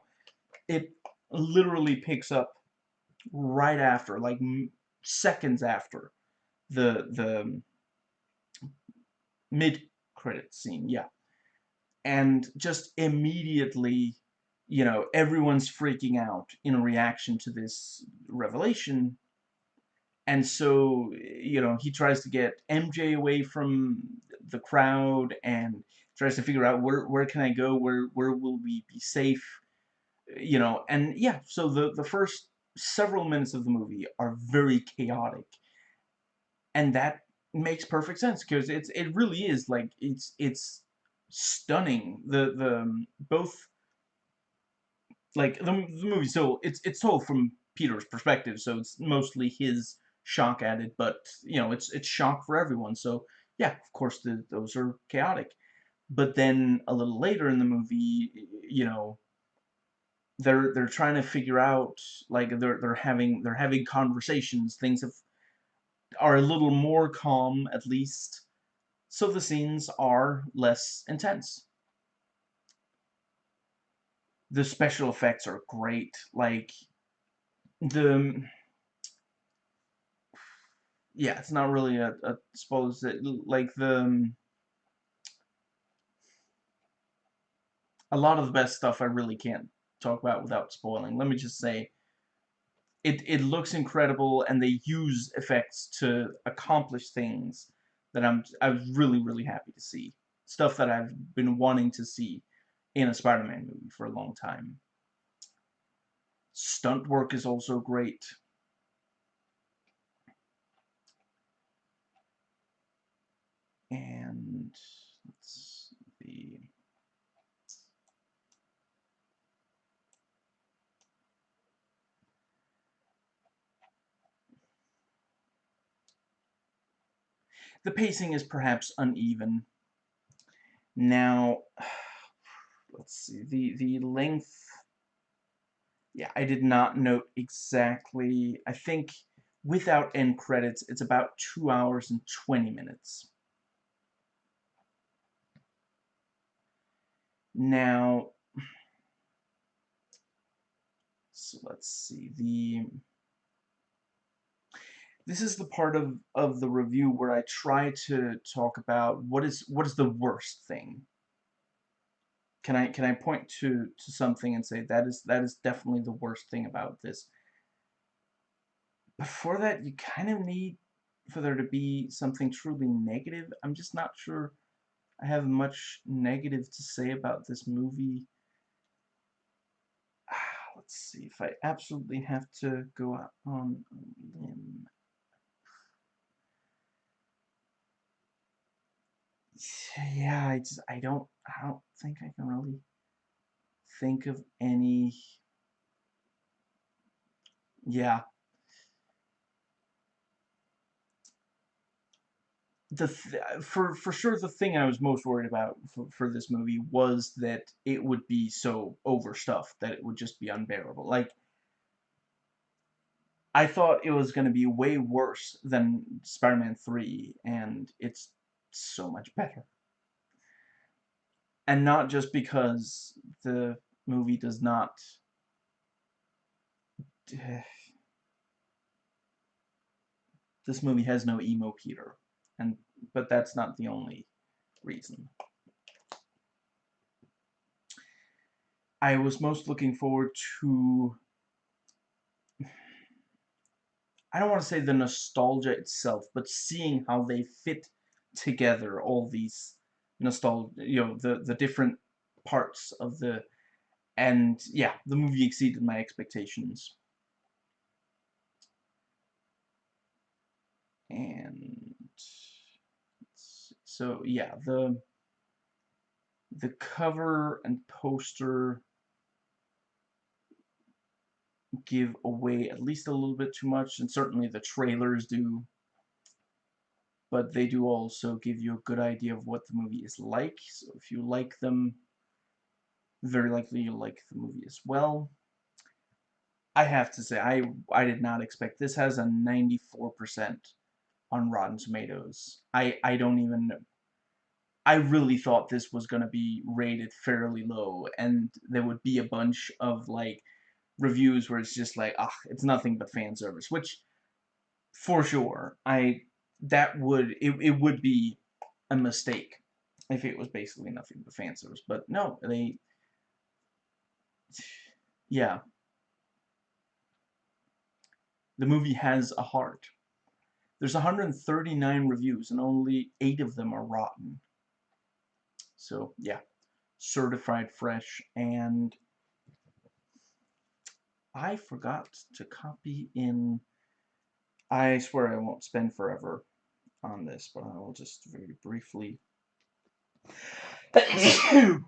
it literally picks up right after like seconds after the the um, mid credit scene yeah and just immediately you know, everyone's freaking out in a reaction to this revelation. And so, you know, he tries to get MJ away from the crowd and tries to figure out where, where can I go? Where, where will we be safe? You know, and yeah, so the, the first several minutes of the movie are very chaotic. And that makes perfect sense because it's, it really is like, it's, it's stunning. The, the, um, both like the, the movie so it's it's told from Peter's perspective so it's mostly his shock at it but you know it's it's shock for everyone so yeah of course the, those are chaotic but then a little later in the movie you know they're they're trying to figure out like they're they're having they're having conversations. Things have are a little more calm at least. So the scenes are less intense. The special effects are great. Like the um, yeah, it's not really a, a suppose that like the um, a lot of the best stuff I really can't talk about without spoiling. Let me just say it it looks incredible and they use effects to accomplish things that I'm I was really really happy to see. Stuff that I've been wanting to see in a Spider-Man movie for a long time. Stunt work is also great. And The pacing is perhaps uneven. Now, [sighs] let's see, the, the length, yeah, I did not note exactly, I think without end credits, it's about 2 hours and 20 minutes. Now, [sighs] so let's see, the, this is the part of, of the review where I try to talk about what is, what is the worst thing. Can I can I point to to something and say that is that is definitely the worst thing about this? Before that you kind of need for there to be something truly negative. I'm just not sure I have much negative to say about this movie. Ah, let's see. If I absolutely have to go out on limb yeah, I just I don't I don't think I can really think of any yeah the th uh, for for sure the thing I was most worried about for, for this movie was that it would be so overstuffed that it would just be unbearable like I thought it was going to be way worse than Spider-Man 3 and it's so much better. And not just because the movie does not [sighs] this movie has no emo Peter and but that's not the only reason. I was most looking forward to I don't want to say the nostalgia itself, but seeing how they fit together all these nostalgia, you know, the the different parts of the and yeah, the movie exceeded my expectations. And so yeah, the the cover and poster give away at least a little bit too much, and certainly the trailers do. But they do also give you a good idea of what the movie is like, so if you like them, very likely you'll like the movie as well. I have to say, I, I did not expect, this has a 94% on Rotten Tomatoes. I, I don't even I really thought this was going to be rated fairly low, and there would be a bunch of, like, reviews where it's just like, ah, it's nothing but fan service, which, for sure, I, that would, it, it would be a mistake if it was basically nothing but fan service, but no, they, yeah. The movie has a heart. There's 139 reviews, and only 8 of them are rotten. So, yeah. Certified fresh, and I forgot to copy in... I swear I won't spend forever on this, but I will just very briefly... [coughs]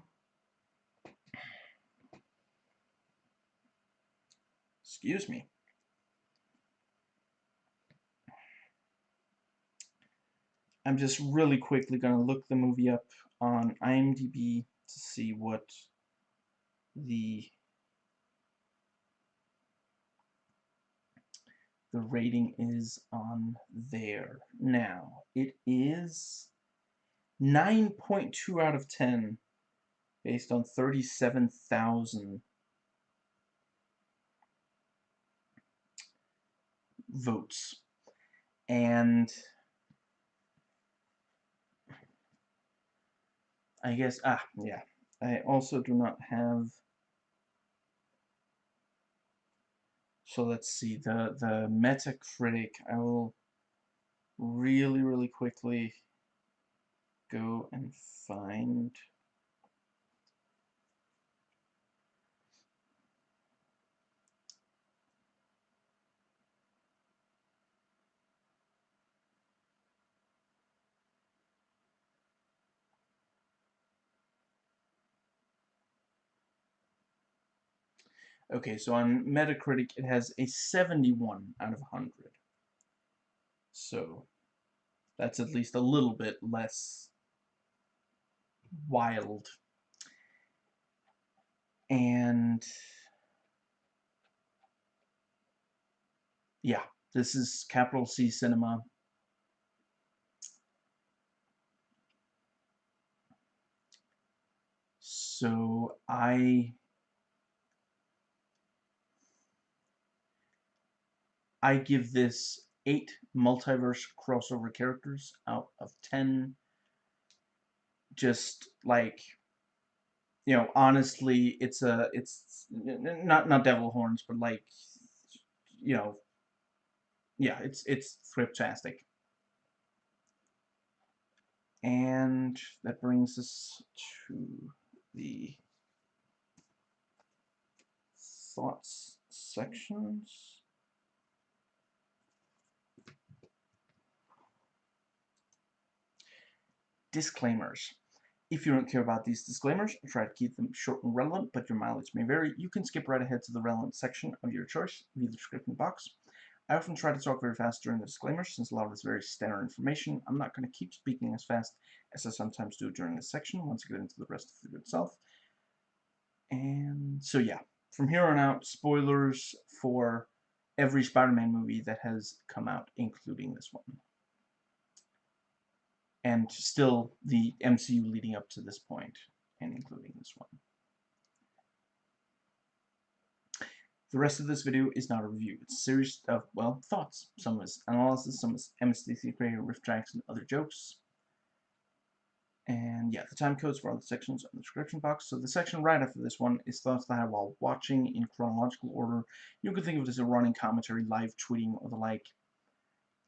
Excuse me. I'm just really quickly going to look the movie up on IMDb to see what the the rating is on there. Now, it is 9.2 out of 10 based on 37,000 votes. And I guess, ah, yeah. I also do not have, so let's see, the, the Metacritic, I will really, really quickly go and find Okay, so on Metacritic it has a 71 out of 100. So that's at least a little bit less wild. And yeah, this is capital C cinema. So I I give this 8 multiverse crossover characters out of 10. Just like you know, honestly, it's a it's not not devil horns, but like you know, yeah, it's it's fantastic. And that brings us to the thoughts sections. Disclaimers. If you don't care about these disclaimers, try to keep them short and relevant, but your mileage may vary. You can skip right ahead to the relevant section of your choice via the description box. I often try to talk very fast during the disclaimers, since a lot of it's very standard information. I'm not going to keep speaking as fast as I sometimes do during this section, once I get into the rest of the video itself. And so yeah, from here on out, spoilers for every Spider-Man movie that has come out, including this one and still the MCU leading up to this point, and including this one. The rest of this video is not a review. It's a series of, well, thoughts. Some is analysis, some is MSDC creator RiffTrax and other jokes. And yeah, the time codes for all the sections in the description box. So the section right after this one is thoughts that I while watching in chronological order. You can think of it as a running commentary, live tweeting, or the like.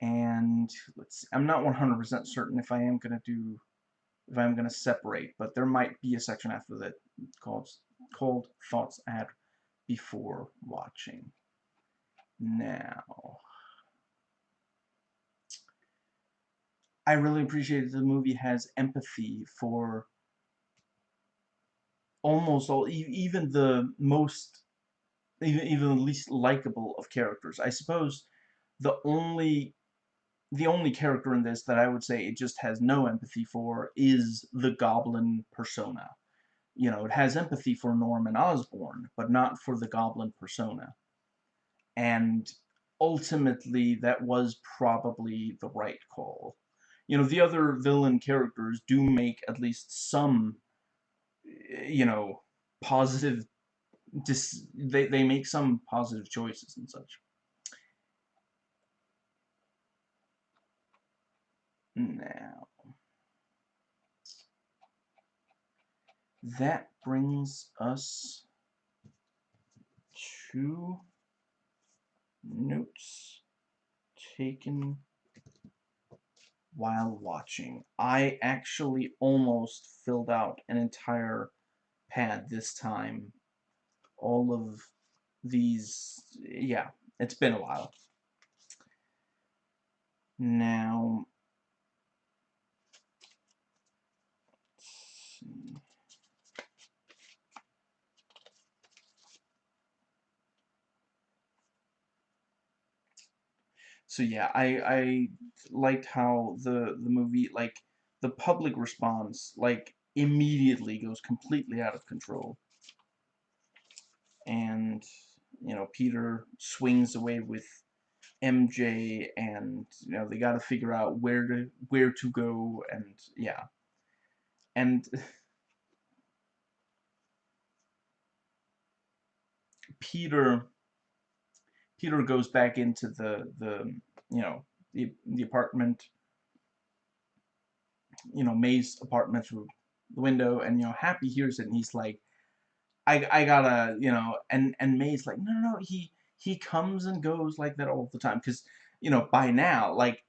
And let's see, I'm not 100% certain if I am going to do, if I'm going to separate, but there might be a section after that called, called thoughts at before watching. Now, I really appreciate that the movie has empathy for almost all, even the most, even, even the least likable of characters. I suppose the only, the only character in this that I would say it just has no empathy for is the Goblin persona. You know, it has empathy for Norman Osborn, but not for the Goblin persona. And ultimately, that was probably the right call you know, the other villain characters do make at least some, you know, positive, dis they, they make some positive choices and such. Now, that brings us to notes taken while watching. I actually almost filled out an entire pad this time. All of these, yeah, it's been a while. Now, So yeah, I I liked how the the movie like the public response like immediately goes completely out of control. And you know, Peter swings away with MJ and you know, they got to figure out where to where to go and yeah. And [laughs] Peter Peter goes back into the the you know the the apartment you know May's apartment through the window and you know Happy hears it and he's like I I gotta you know and and May's like no no no he he comes and goes like that all the time because you know by now like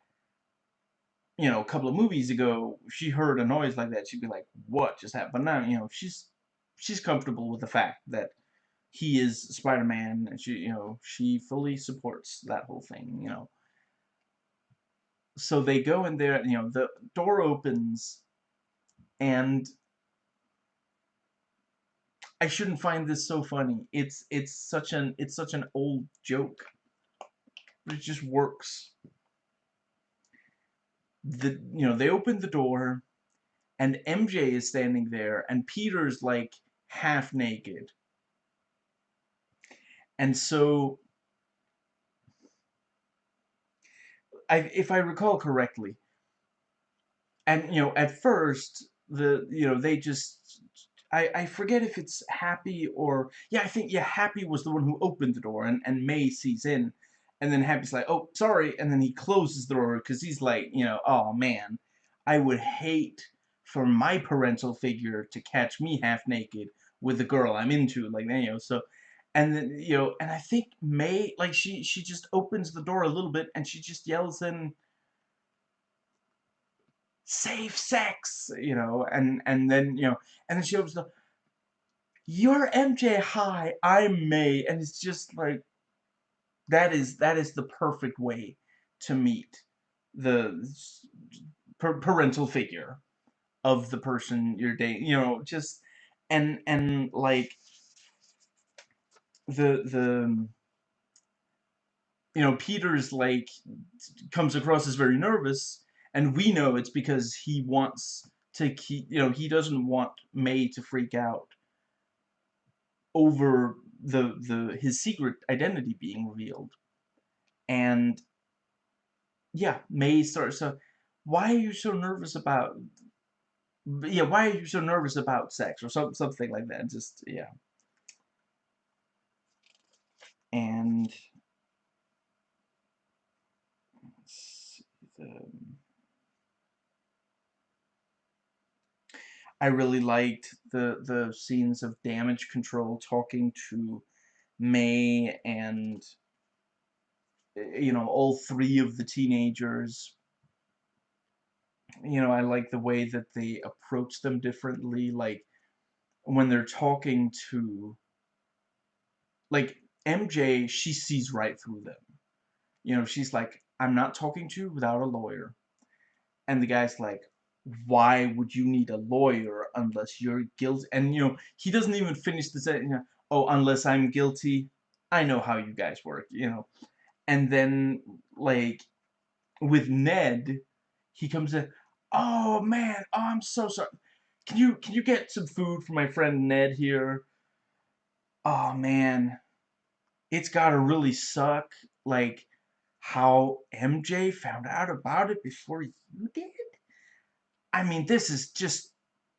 you know a couple of movies ago she heard a noise like that she'd be like what just happened but now you know she's she's comfortable with the fact that he is Spider-Man, and she, you know, she fully supports that whole thing, you know. So they go in there, you know, the door opens, and I shouldn't find this so funny. It's it's such an it's such an old joke. But it just works. The you know, they open the door and MJ is standing there and Peter's like half naked and so, I, if I recall correctly, and you know, at first the you know they just I I forget if it's Happy or yeah I think yeah Happy was the one who opened the door and and May sees in, and then Happy's like oh sorry and then he closes the door because he's like you know oh man I would hate for my parental figure to catch me half naked with the girl I'm into like you know so and then you know and i think may like she she just opens the door a little bit and she just yells in safe sex you know and and then you know and then she opens the you're mj hi i'm may and it's just like that is that is the perfect way to meet the parental figure of the person you're dating you know just and and like the the um, you know Peter's like comes across as very nervous and we know it's because he wants to keep you know he doesn't want May to freak out over the the his secret identity being revealed. And yeah May starts to why are you so nervous about yeah why are you so nervous about sex? or some, something like that just yeah and I really liked the the scenes of damage control talking to May and eh, you know all three of the teenagers. You know I like the way that they approach them differently like when they're talking to like MJ she sees right through them. You know she's like I'm not talking to you without a lawyer. And the guy's like why would you need a lawyer unless you're guilty? And you know he doesn't even finish the sentence you know, oh unless I'm guilty I know how you guys work you know. And then like with Ned he comes in oh man oh, I'm so sorry. Can you can you get some food for my friend Ned here? Oh man it's gotta really suck like how MJ found out about it before you did? I mean, this is just,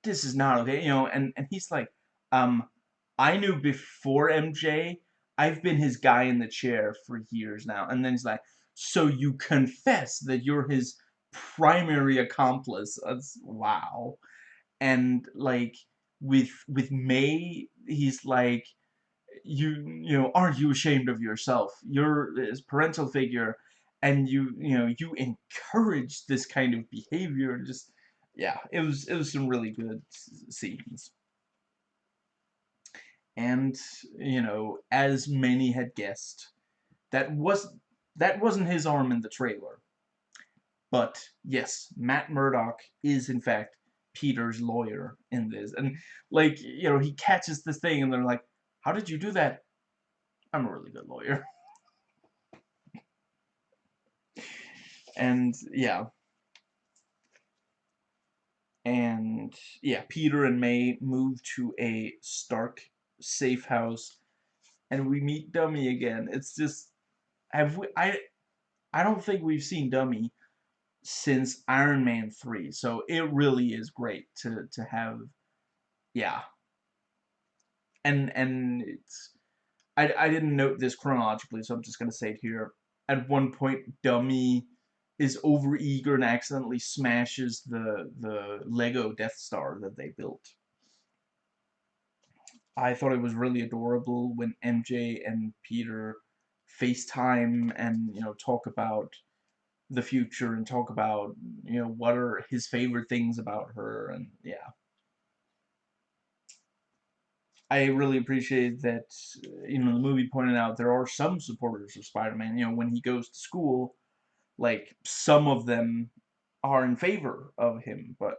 this is not okay, you know, and, and he's like, um, I knew before MJ, I've been his guy in the chair for years now, and then he's like, so you confess that you're his primary accomplice, that's, wow, and, like, with, with May, he's like, you, you know, aren't you ashamed of yourself? You're his parental figure, and you, you know, you encourage this kind of behavior, and just, yeah, it was it was some really good scenes. And you know, as many had guessed, that was that wasn't his arm in the trailer. But yes, Matt Murdock is in fact Peter's lawyer in this. And like, you know, he catches this thing and they're like, "How did you do that?" I'm a really good lawyer. and yeah, and yeah, Peter and May move to a Stark safe house, and we meet Dummy again. It's just, have we? I, I don't think we've seen Dummy since Iron Man three, so it really is great to to have, yeah. And and it's, I I didn't note this chronologically, so I'm just gonna say it here. At one point, Dummy is overeager and accidentally smashes the the Lego Death Star that they built. I thought it was really adorable when MJ and Peter FaceTime and you know talk about the future and talk about you know what are his favorite things about her and yeah. I really appreciate that you know the movie pointed out there are some supporters of Spider-Man. You know when he goes to school like some of them are in favor of him, but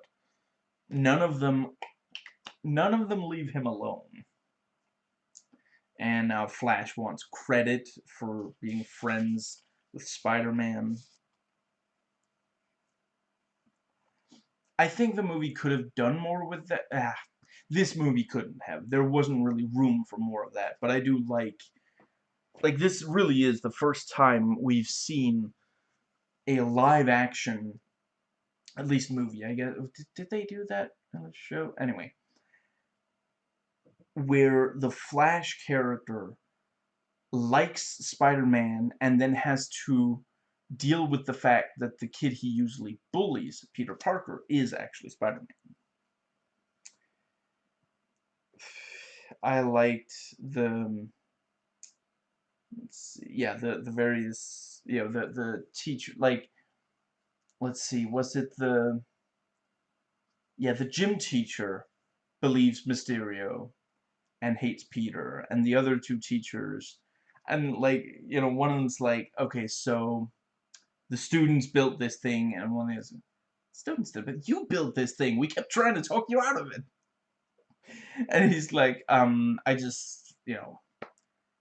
none of them none of them leave him alone. And now uh, Flash wants credit for being friends with Spider-Man. I think the movie could have done more with that. Ah, this movie couldn't have. There wasn't really room for more of that. But I do like... Like, this really is the first time we've seen a live action, at least movie, I guess. Did, did they do that the show? Anyway. Where the Flash character likes Spider-Man and then has to deal with the fact that the kid he usually bullies, Peter Parker, is actually Spider-Man. I liked the um, see, yeah the the various you know, the, the teacher, like, let's see, was it the, yeah, the gym teacher believes Mysterio and hates Peter, and the other two teachers, and, like, you know, one of them's like, okay, so, the students built this thing, and one of is, students did, but you built this thing, we kept trying to talk you out of it. [laughs] And he's like, um, I just, you know,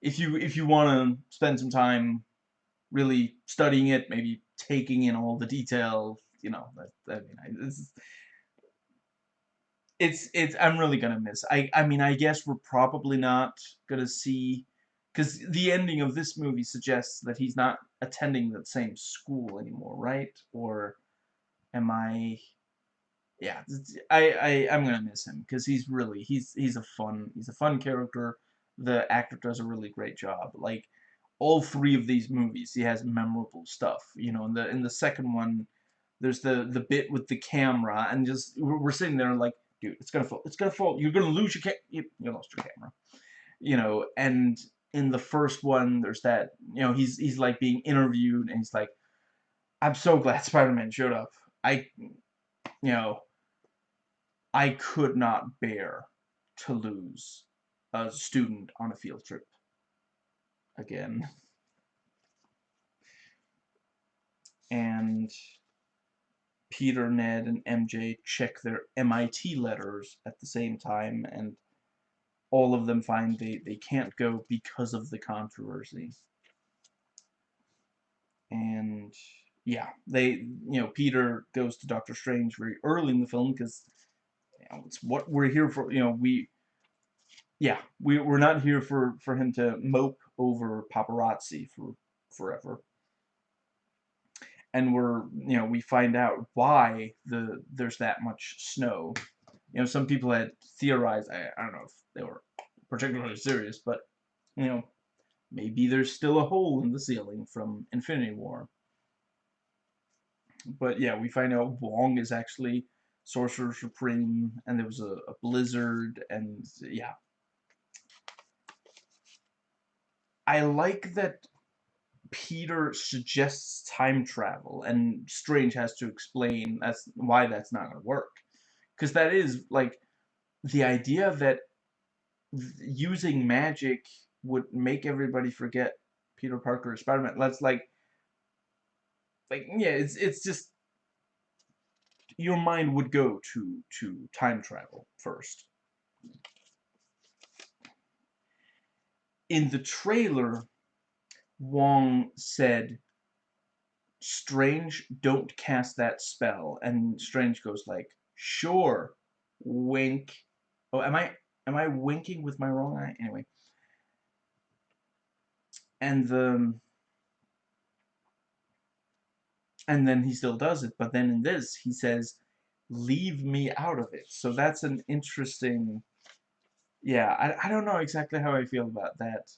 if you, if you want to spend some time really studying it, maybe taking in all the detail, you know, that, I mean, I, it's, it's, it's, I'm really gonna miss, I, I mean, I guess we're probably not gonna see, because the ending of this movie suggests that he's not attending the same school anymore, right? Or am I, yeah, I, I, I'm gonna miss him, because he's really, he's, he's a fun, he's a fun character, the actor does a really great job, like, all three of these movies he has memorable stuff you know in the in the second one there's the the bit with the camera and just we're sitting there like dude, it's gonna fall. It's gonna fall. You're gonna lose your ca- you, you lost your camera. You know, and in the first one, there's that. You know, he's he's like being interviewed, and he's like, "I'm so glad [laughs] Spider-Man showed up. I, you know, I could not bear to lose a student on a field trip again." And Peter, Ned, and MJ check their MIT letters at the same time, and all of them find they, they can't go because of the controversy. And yeah, they, you know, Peter goes to Doctor Strange very early in the film because it's what we're here for, you know, we, yeah, we, we're not here for, for him to mope over paparazzi for forever. And we're you know we find out why the there's that much snow. You know some people had theorized I, I don't know if they were particularly serious but you know maybe there's still a hole in the ceiling from Infinity War. But yeah we find out Wong is actually Sorcerer Supreme and there was a, a blizzard and yeah I like that Peter suggests time travel, and Strange has to explain that's why that's not going to work. Because that is, like, the idea that using magic would make everybody forget Peter Parker or Spider-Man. That's like, like, yeah, it's, it's just, your mind would go to, to time travel first. In the trailer, Wong said, Strange, don't cast that spell. And Strange goes like, sure, wink. Oh, am I, am I winking with my wrong eye? Anyway. And the, and then he still does it. But then in this, he says, leave me out of it. So that's an interesting, yeah, I, I don't know exactly how I feel about that.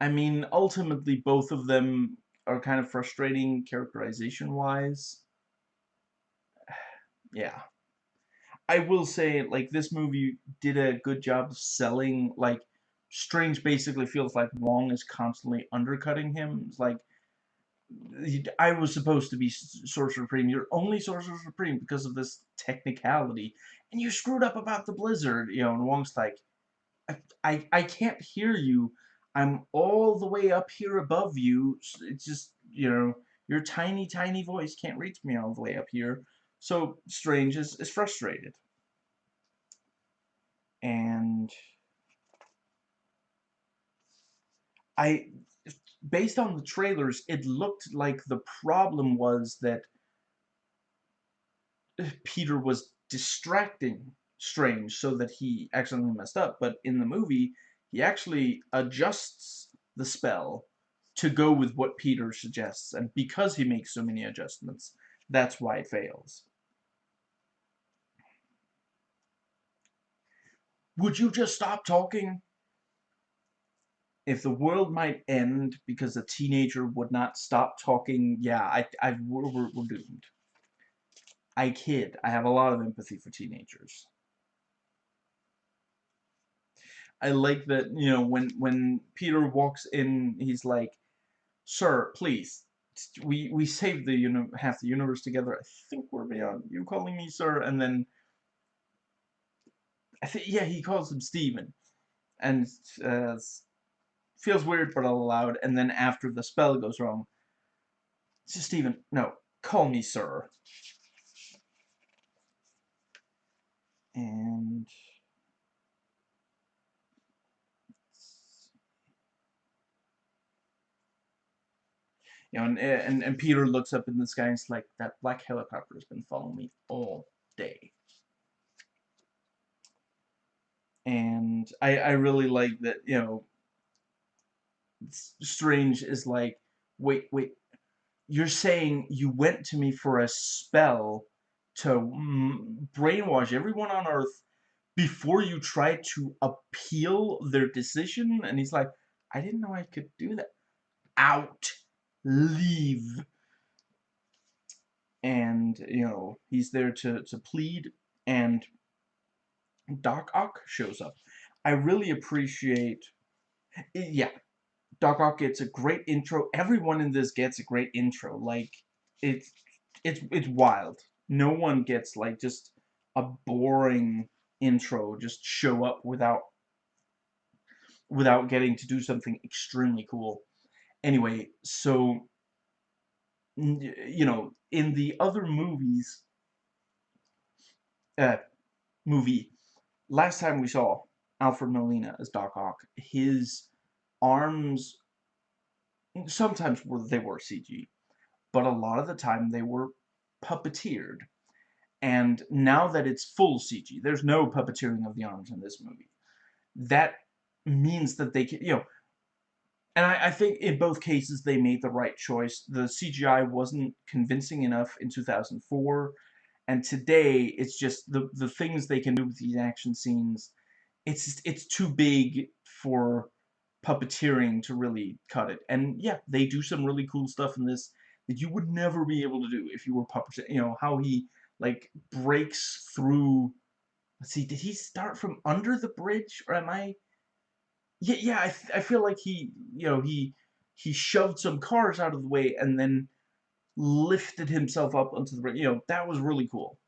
I mean, ultimately, both of them are kind of frustrating characterization-wise. [sighs] yeah. I will say, like, this movie did a good job of selling, like, Strange basically feels like Wong is constantly undercutting him. It's like, I was supposed to be Sorcerer Supreme. You're only Sorcerer Supreme because of this technicality. And you screwed up about the blizzard, you know, and Wong's like, I, I, I can't hear you I'm all the way up here above you. It's just, you know, your tiny, tiny voice can't reach me all the way up here. So Strange is, is frustrated. And I, based on the trailers, it looked like the problem was that Peter was distracting Strange so that he accidentally messed up. But in the movie, he actually adjusts the spell to go with what Peter suggests. And because he makes so many adjustments, that's why it fails. Would you just stop talking? If the world might end because a teenager would not stop talking, yeah, I, I, we're, we're, we're doomed. I kid. I have a lot of empathy for teenagers. I like that, you know, when, when Peter walks in, he's like, Sir, please, we, we saved the, half the universe together. I think we're beyond you calling me sir. And then, I think, yeah, he calls him Steven. And, uh, feels weird, but allowed. And then after the spell goes wrong, it's just Steven, no, call me sir. And... You know, and, and, and Peter looks up in the sky and it's like, that black helicopter has been following me all day. And I, I really like that, you know, Strange is like, wait, wait, you're saying you went to me for a spell to mm, brainwash everyone on Earth before you tried to appeal their decision? And he's like, I didn't know I could do that. Out leave. And, you know, he's there to, to plead and Doc Ock shows up. I really appreciate, yeah, Doc Ock gets a great intro. Everyone in this gets a great intro. Like, it's, it's, it's wild. No one gets, like, just a boring intro, just show up without, without getting to do something extremely cool. Anyway, so, you know, in the other movies, uh, movie, last time we saw Alfred Molina as Doc Ock, his arms sometimes were they were CG, but a lot of the time they were puppeteered. And now that it's full CG, there's no puppeteering of the arms in this movie. That means that they can, you know, and I, I, think in both cases they made the right choice. The CGI wasn't convincing enough in 2004, and today it's just the the things they can do with these action scenes. It's it's too big for puppeteering to really cut it. And yeah, they do some really cool stuff in this that you would never be able to do if you were puppeteering. You know how he like breaks through. Let's see, did he start from under the bridge, or am I? Yeah, yeah. I I feel like he, you know, he he shoved some cars out of the way and then lifted himself up onto the bridge. You know, that was really cool.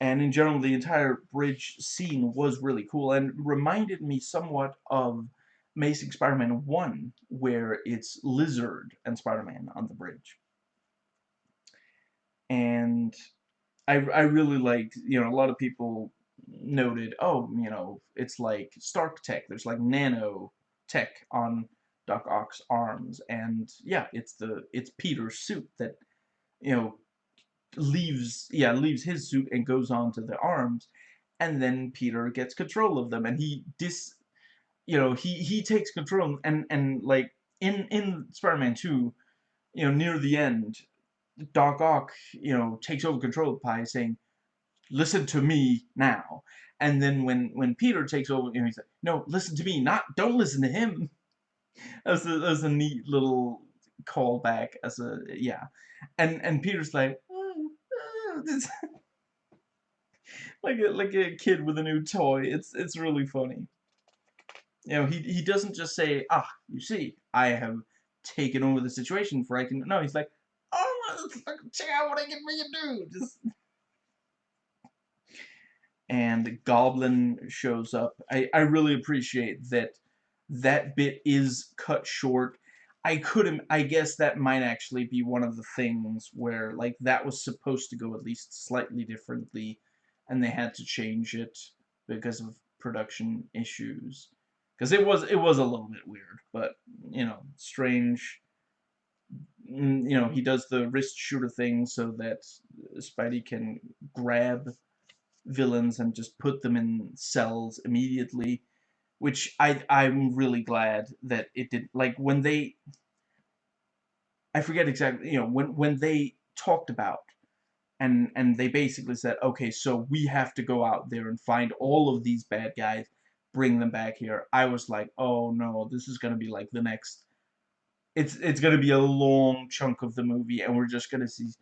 And in general, the entire bridge scene was really cool and reminded me somewhat of Amazing Spider-Man 1, where it's Lizard and Spider-Man on the bridge. And I, I really liked, you know, a lot of people noted, oh, you know, it's like Stark Tech, there's like nano tech on Doc Ock's arms, and yeah, it's the, it's Peter's suit that, you know, leaves, yeah, leaves his suit and goes on to the arms, and then Peter gets control of them, and he dis, you know, he, he takes control, and, and, like, in, in Spider-Man 2, you know, near the end, Doc Ock, you know, takes over control by saying, listen to me now. And then when, when Peter takes over, you know, he's like, no, listen to me, not, don't listen to him. [laughs] That's a, that's a neat little callback as a, yeah. And, and Peter's like, oh, [laughs] oh, like a, like a kid with a new toy. It's, it's really funny. You know, he, he doesn't just say, ah, you see, I have taken over the situation for I can, no, he's like, oh, [laughs] check out what I can make it do. Just, and Goblin shows up. I, I really appreciate that that bit is cut short. I couldn't, I guess that might actually be one of the things where, like, that was supposed to go at least slightly differently, and they had to change it because of production issues. Because it was it was a little bit weird, but you know, strange. Mm, you know, he does the wrist shooter thing so that Spidey can grab villains and just put them in cells immediately, which I I'm really glad that it did. Like when they, I forget exactly. You know, when when they talked about and and they basically said, okay, so we have to go out there and find all of these bad guys bring them back here. I was like, oh no, this is gonna be like the next. It's it's gonna be a long chunk of the movie, and we're just gonna see. [sighs]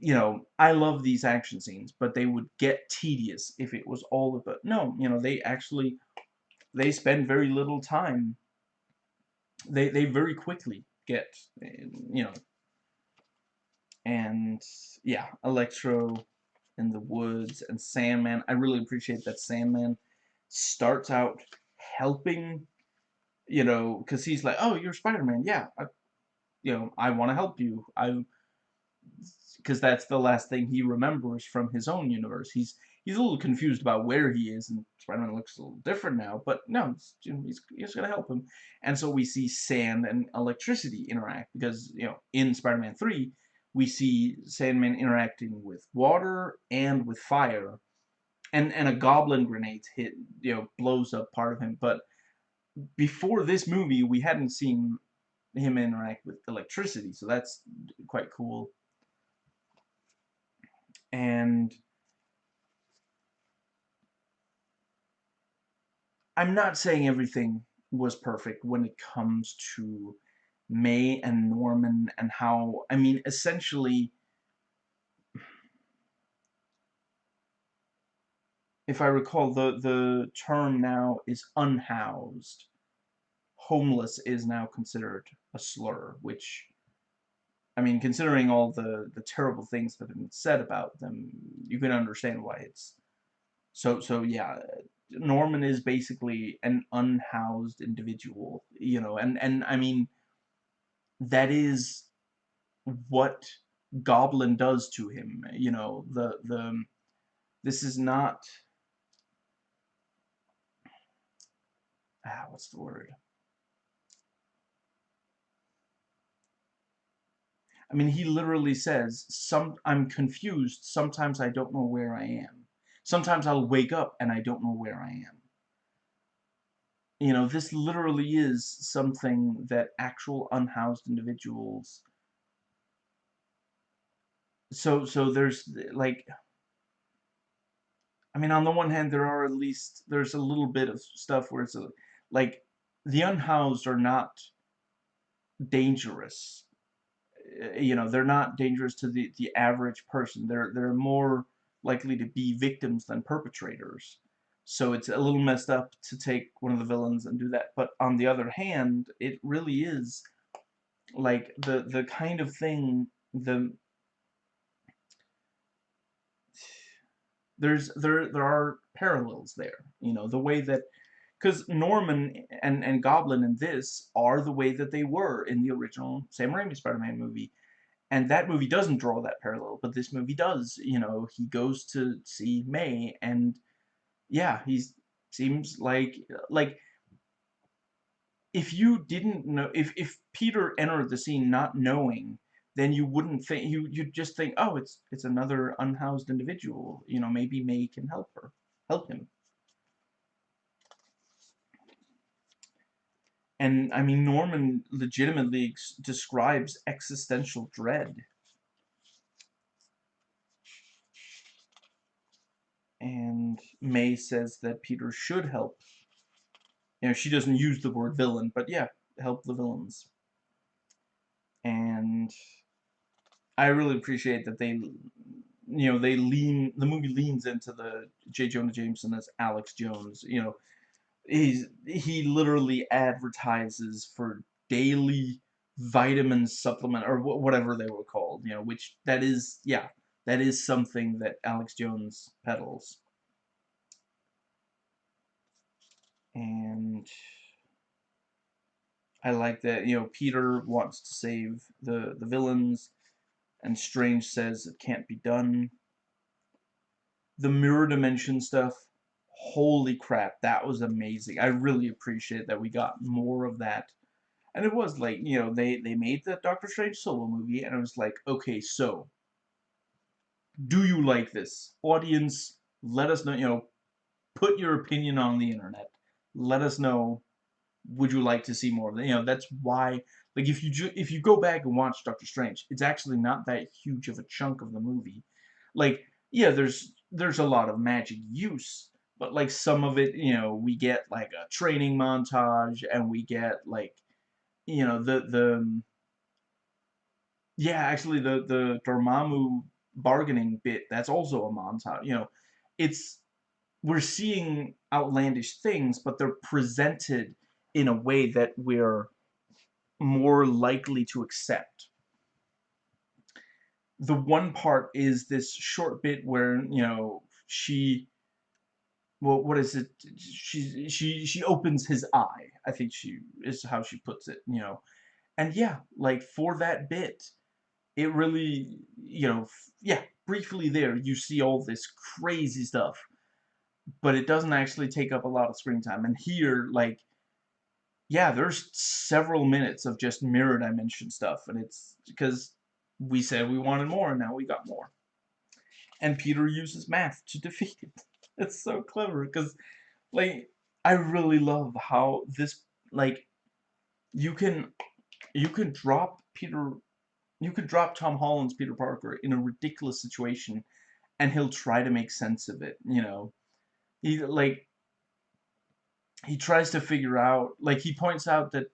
You know, I love these action scenes, but they would get tedious if it was all of it. No, you know, they actually they spend very little time. They they very quickly get eh, you know. And yeah, Electro in the woods and Sandman. I really appreciate that Sandman starts out helping, you know, because he's like, oh, you're Spider-Man, yeah, I, you know, I want to help you. I, because that's the last thing he remembers from his own universe. He's he's a little confused about where he is, and Spider-Man looks a little different now. But no, he's he's gonna help him, and so we see sand and electricity interact because you know in Spider-Man three we see Sandman interacting with water and with fire and and a goblin grenade hit you know blows up part of him. But before this movie we hadn't seen him interact with electricity so that's quite cool. And I'm not saying everything was perfect when it comes to May and Norman and how I mean essentially if I recall, the, the term now is unhoused. Homeless is now considered a slur, which, I mean, considering all the, the terrible things that have been said about them, you can understand why it's... So, so yeah, Norman is basically an unhoused individual, you know, and, and I mean, that is what Goblin does to him, you know, the, the, this is not ah, what's the word? I mean, he literally says, "Some I'm confused. Sometimes I don't know where I am. Sometimes I'll wake up and I don't know where I am." You know, this literally is something that actual unhoused individuals. So, so there's like I mean, on the one hand, there are at least, there's a little bit of stuff where it's a, like, the unhoused are not dangerous. Uh, you know, they're not dangerous to the, the average person. They're, they're more likely to be victims than perpetrators. So it's a little messed up to take one of the villains and do that. But on the other hand, it really is like the the kind of thing the [sighs] there's there there are parallels there. You know, the way that because Norman and and Goblin in this are the way that they were in the original Sam Raimi Spider-Man movie. And that movie doesn't draw that parallel, but this movie does. You know, he goes to see May, and yeah, he seems like like if you didn't know if if Peter entered the scene not knowing then you wouldn't think you you'd just think oh it's it's another unhoused individual you know maybe May can help her help him and I mean Norman legitimately describes existential dread. And May says that Peter should help. You know she doesn't use the word villain but yeah help the villains. And I really appreciate that they, you know, they lean, the movie leans into the J. Jonah Jameson as Alex Jones, you know, he's, he literally advertises for daily vitamin supplement, or whatever they were called, you know, which, that is, yeah, that is something that Alex Jones peddles. And I like that, you know, Peter wants to save the, the villains, and Strange says it can't be done. The mirror dimension stuff, holy crap, that was amazing. I really appreciate that we got more of that. And it was like, you know, they, they made the Doctor Strange solo movie, and I was like, okay, so, do you like this? Audience, let us know, you know, put your opinion on the internet. Let us know, would you like to see more of it? You know, that's why like if you if you go back and watch Doctor Strange, it's actually not that huge of a chunk of the movie. Like yeah, there's there's a lot of magic use, but like some of it, you know, we get like a training montage and we get like you know the the um, yeah, actually the the Dormammu bargaining bit, that's also a montage. You know, it's we're seeing outlandish things, but they're presented in a way that we're more likely to accept. The one part is this short bit where, you know, she well, what is it? She she she opens his eye. I think she is how she puts it, you know. And yeah, like for that bit, it really, you know, yeah, briefly there you see all this crazy stuff, but it doesn't actually take up a lot of screen time. And here, like, yeah, there's several minutes of just mirror dimension stuff, and it's because we said we wanted more, and now we got more. And Peter uses math to [laughs] defeat it. [laughs] It's so clever, because, like, I really love how this, like, you can, you can drop Peter, you could drop Tom Holland's Peter Parker in a ridiculous situation, and he'll try to make sense of it, you know. He, like, he tries to figure out, like he points out that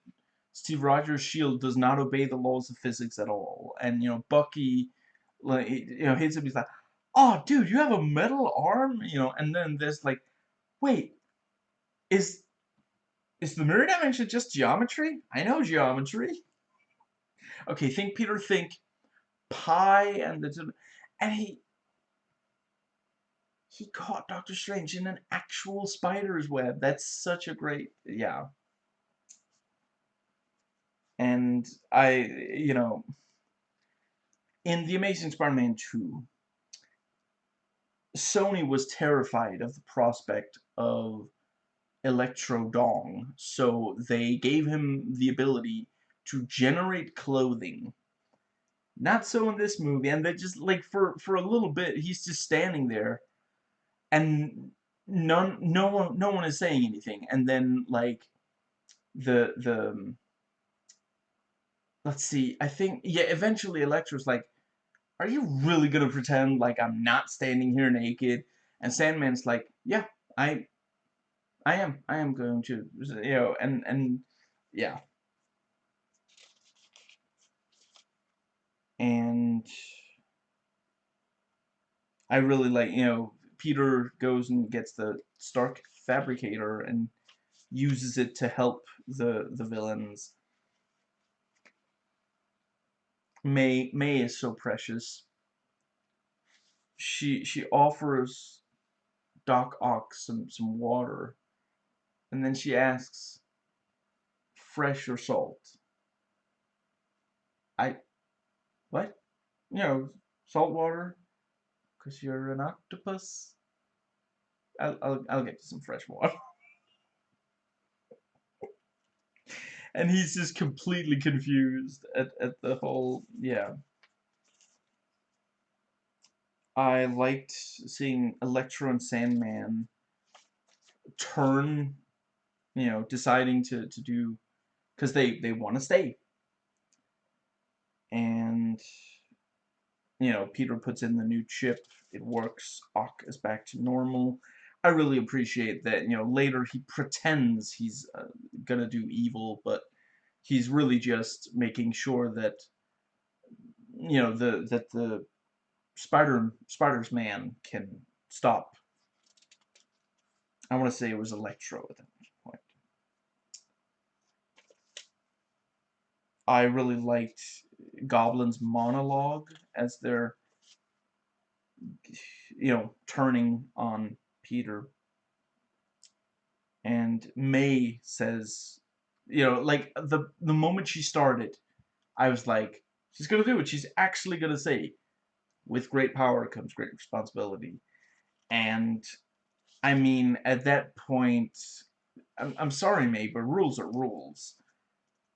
Steve Rogers' shield does not obey the laws of physics at all, and you know Bucky, like you know hits him, he's like, oh, dude, you have a metal arm, you know, and then there's like, wait, is is the mirror dimension just geometry? I know geometry. Okay, think Peter, think pi and the and he he caught Doctor Strange in an actual spider's web. That's such a great yeah. And I you know in The Amazing Spider-Man 2 Sony was terrified of the prospect of Electro Dong, so they gave him the ability to generate clothing. Not so in this movie, and they just like for for a little bit he's just standing there, and none no one no one is saying anything, and then like the the let's see, I think yeah eventually Electro's like, are you really gonna pretend like I'm not standing here naked? And Sandman's like, yeah, I I am. I am going to, you know, and, and, yeah. And I really like, you know, Peter goes and gets the Stark Fabricator and uses it to help the, the villains. May, May is so precious. She, she offers Doc Ock some, some water and then she asks, fresh or salt? I, what? You know, salt water? Because you're an octopus? I'll, I'll, I'll get you some fresh water. And he's just completely confused at, at the whole, yeah. I liked seeing Electro and Sandman turn you know, deciding to, to do, because they, they want to stay. And, you know, Peter puts in the new chip, it works, Ock is back to normal. I really appreciate that, you know, later he pretends he's uh, gonna do evil, but he's really just making sure that, you know, the, that the Spider, Spider's man can stop. I want to say it was Electro at that point. I really liked Goblin's monologue as they're, you know, turning on Peter. And May says, you know, like the the moment she started, I was like, she's gonna do it. She's actually gonna say, with great power comes great responsibility. And I mean, at that point, I'm, I'm sorry, May, but rules are rules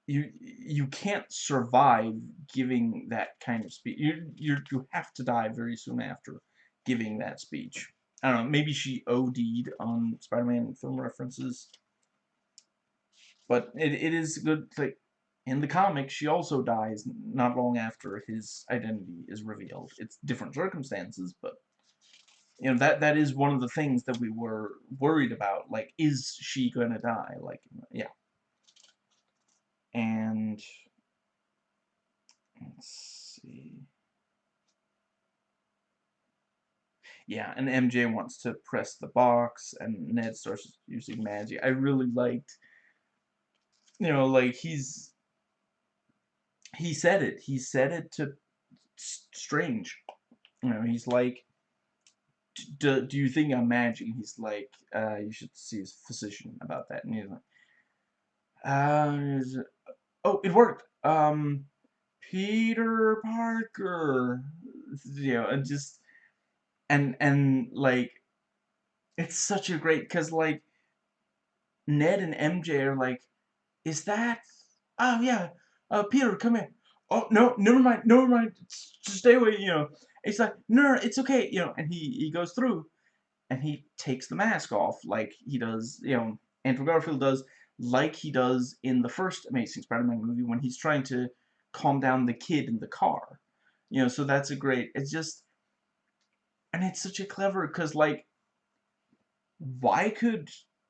you you can't survive giving that kind of speech. You you you have to die very soon after giving that speech. I don't know. Maybe she OD'd on Spider-Man film references, but it it is good. Like in the comic, she also dies not long after his identity is revealed. It's different circumstances, but you know that that is one of the things that we were worried about. Like, is she gonna die? Like, yeah and let's see. Yeah, and MJ wants to press the box, and Ned starts using magic. I really liked, you know, like he's, he said it. He said it to Strange. You know, he's like, do, do you think I'm magic? He's like, uh, you should see his physician about that. And he's like, uh, oh, it worked. Um, Peter Parker. You know, and just and and like it's such a great because like Ned and MJ are like, is that? Oh yeah, uh, Peter, come in. Oh no, never mind, never mind. Just stay away. You know, it's like no, no, it's okay. You know, and he he goes through, and he takes the mask off like he does. You know, Andrew Garfield does like he does in the first Amazing Spider-Man movie when he's trying to calm down the kid in the car. You know, so that's a great, it's just, and it's such a clever, because, like, why could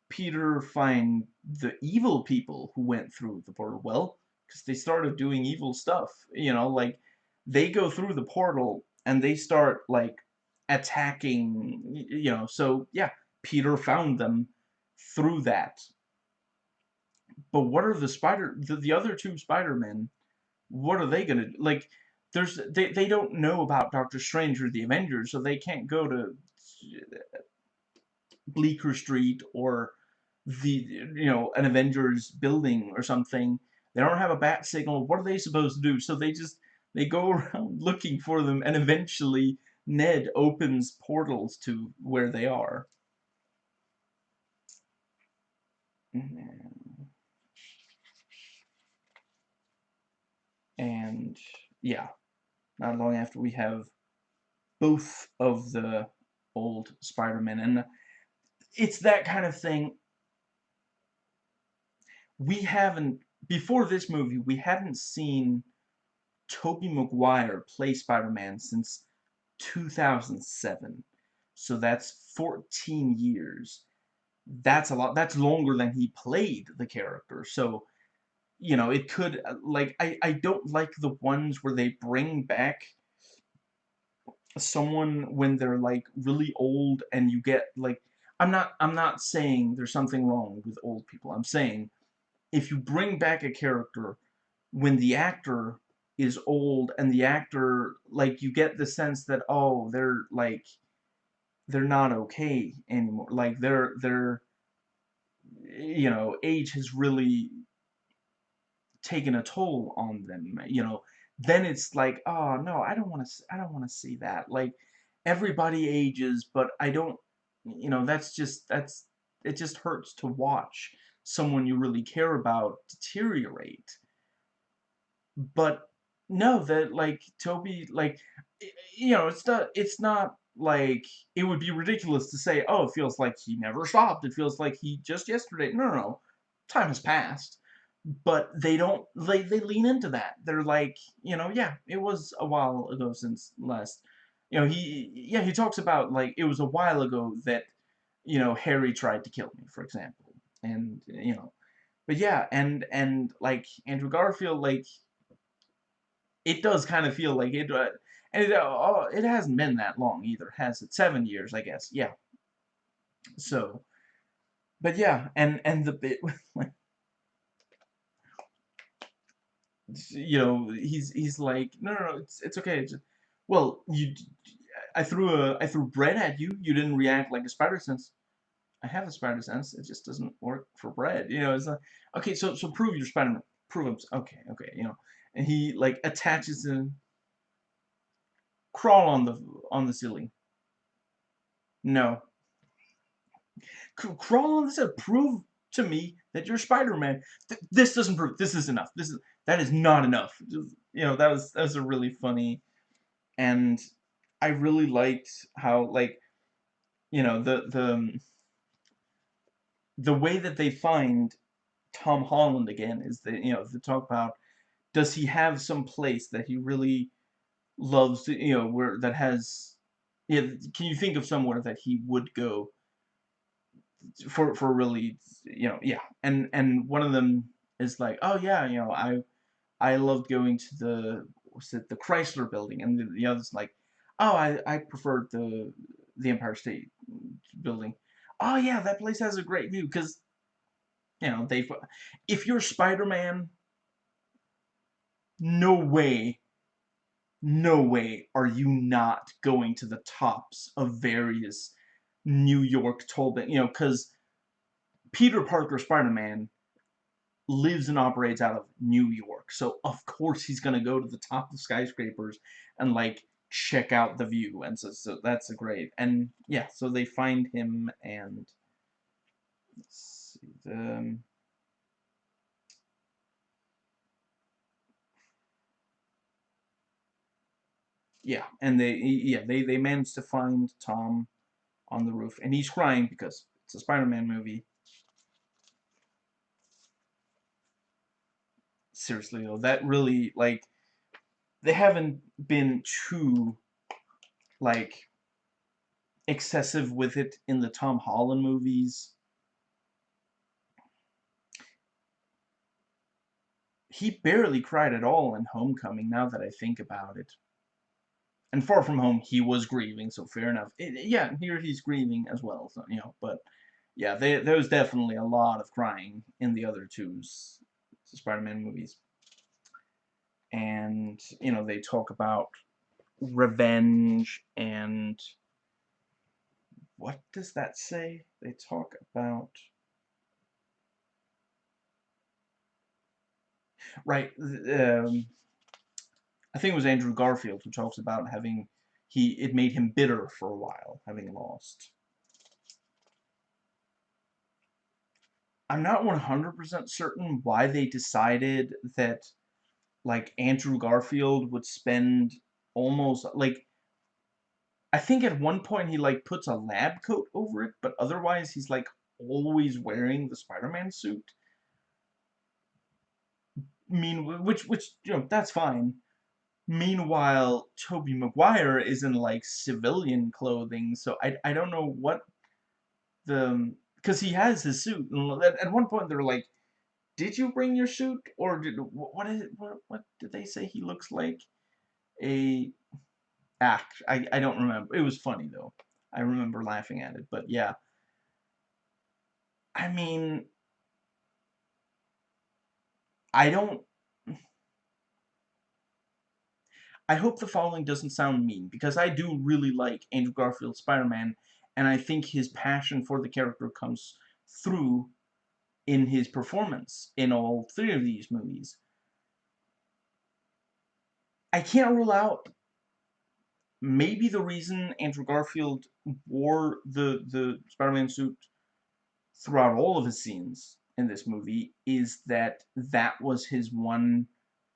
Peter find the evil people who went through the portal? Well, because they started doing evil stuff, you know, like, they go through the portal, and they start, like, attacking, you know, so yeah, Peter found them through that. But what are the spider, the, the other two Spider-Men, what are they gonna, like, there's, they, they don't know about Doctor Strange or the Avengers, so they can't go to Bleecker Street or the, you know, an Avengers building or something. They don't have a bat signal. What are they supposed to do? So they just, they go [laughs] around looking for them, and eventually Ned opens portals to where they are. And, yeah, not long after we have both of the old Spider-Man, and it's that kind of thing. We haven't, before this movie, we hadn't seen Tobey Maguire play Spider-Man since 2007. So that's 14 years. That's a lot. That's longer than he played the character. So, you know, it could, uh, like, I, I don't like the ones where they bring back someone when they're, like, really old and you get, like, I'm not, I'm not saying there's something wrong with old people. I'm saying if you bring back a character when the actor is old and the actor like you get the sense that oh they're like they're not okay anymore like they're they're eh, you know age has really taken a toll on them you know then it's like oh no I don't want to I don't want to see that like everybody ages but I don't you know that's just that's it just hurts to watch someone you really care about deteriorate but no, that like Tobey like you know, it's not it's not like it would be ridiculous to say, "Oh, it feels like he never stopped. It feels like he just yesterday." No, no, no. Time has passed. But they don't they they lean into that. They're like, you know, yeah, it was a while ago since last you know, he yeah, he talks about like it was a while ago that you know, Harry tried to kill me, for example. And you know, but yeah, and and like Andrew Garfield like it does kind of feel like it, uh, and it, uh, it hasn't been that long either, has it? Seven years, I guess. Yeah. So, but yeah, and and the bit [laughs] with like, you know, he's he's like, no, no, no, it's it's okay. It's, well, you, I threw a I threw bread at you. You didn't react like a spider sense. I have a spider sense. It just doesn't work for bread. You know, it's like, okay, so so prove your Spider-Man. Prove him. Okay, okay, you know and he like attaches him crawl on the on the ceiling no C crawl on ceiling prove to me that you're Spider-Man Th this doesn't prove this is enough this is that is not enough. Just, you know that was that was a really funny and I really liked how like you know the the um, the way that they find Tom Holland again is that you know they talk about does he have some place that he really loves you know, where that has, yeah, can you think of somewhere that he would go for, for really, you know, yeah, and, and one of them is like, oh yeah, you know, I, I loved going to the, what's it, the Chrysler building, and the, the other's like, oh, I, I preferred the, the Empire State building. Oh yeah, that place has a great view, because, you know, they, if you're Spider-Man, no way, no way are you not going to the tops of various New York tall you know, because Peter Parker Spider-Man lives and operates out of New York. So, of course, he's going to go to the top of skyscrapers and, like, check out the view. And so, so that's a great. And, yeah, so they find him and... Let's see, the... Yeah, and they yeah they they managed to find Tom on the roof, and he's crying because it's a Spider-Man movie. Seriously though, that really like they haven't been too like excessive with it in the Tom Holland movies. He barely cried at all in Homecoming, now that I think about it and Far From Home, he was grieving, so fair enough. It, yeah, here he's grieving as well, so, you know, but yeah, they, there was definitely a lot of crying in the other two Spider-Man movies. And, you know, they talk about revenge and what does that say? They talk about right um, I think it was Andrew Garfield who talks about having he it made him bitter for a while having lost I'm not 100% certain why they decided that like Andrew Garfield would spend almost like I think at one point he like puts a lab coat over it, but otherwise he's like always wearing the Spider-Man suit. Mean which which you know that's fine. Meanwhile, Tobey Maguire is in like civilian clothing, so I I don't know what the because he has his suit. And at, one point they're like, "Did you bring your suit, or did what is it? What what did they say he looks like?" A act. I, I don't remember. It was funny, though. I remember laughing at it, but yeah. I mean, I don't... I hope the following doesn't sound mean, because I do really like Andrew Garfield's Spider-Man, and I think his passion for the character comes through in his performance in all three of these movies. I can't rule out maybe the reason Andrew Garfield wore the the Spider-Man suit throughout all of his scenes in this movie is that that was his one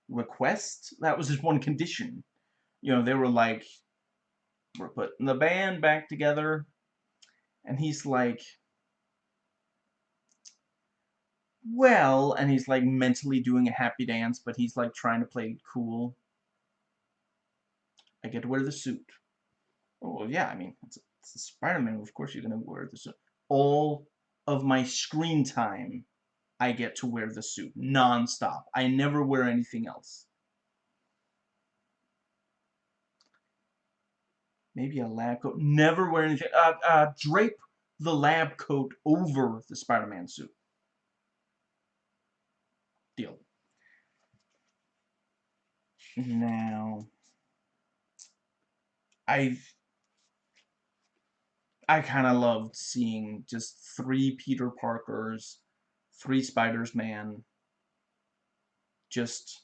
request. That was his one condition. You know, they were like, we're putting the band back together. And he's like, well, and he's like mentally doing a happy dance, but he's like trying to play cool. I get to wear the suit. Oh, yeah, I mean, it's, it's Spider-Man. Of course you're going to wear the suit. All of my screen time, I get to wear the suit. Non-stop. I never wear anything else. Maybe a lab coat. Never wear anything. Uh, uh, drape the lab coat over the Spider-Man suit. Deal. Now... I I kind of loved seeing just three Peter Parkers, three Spiders-Man, just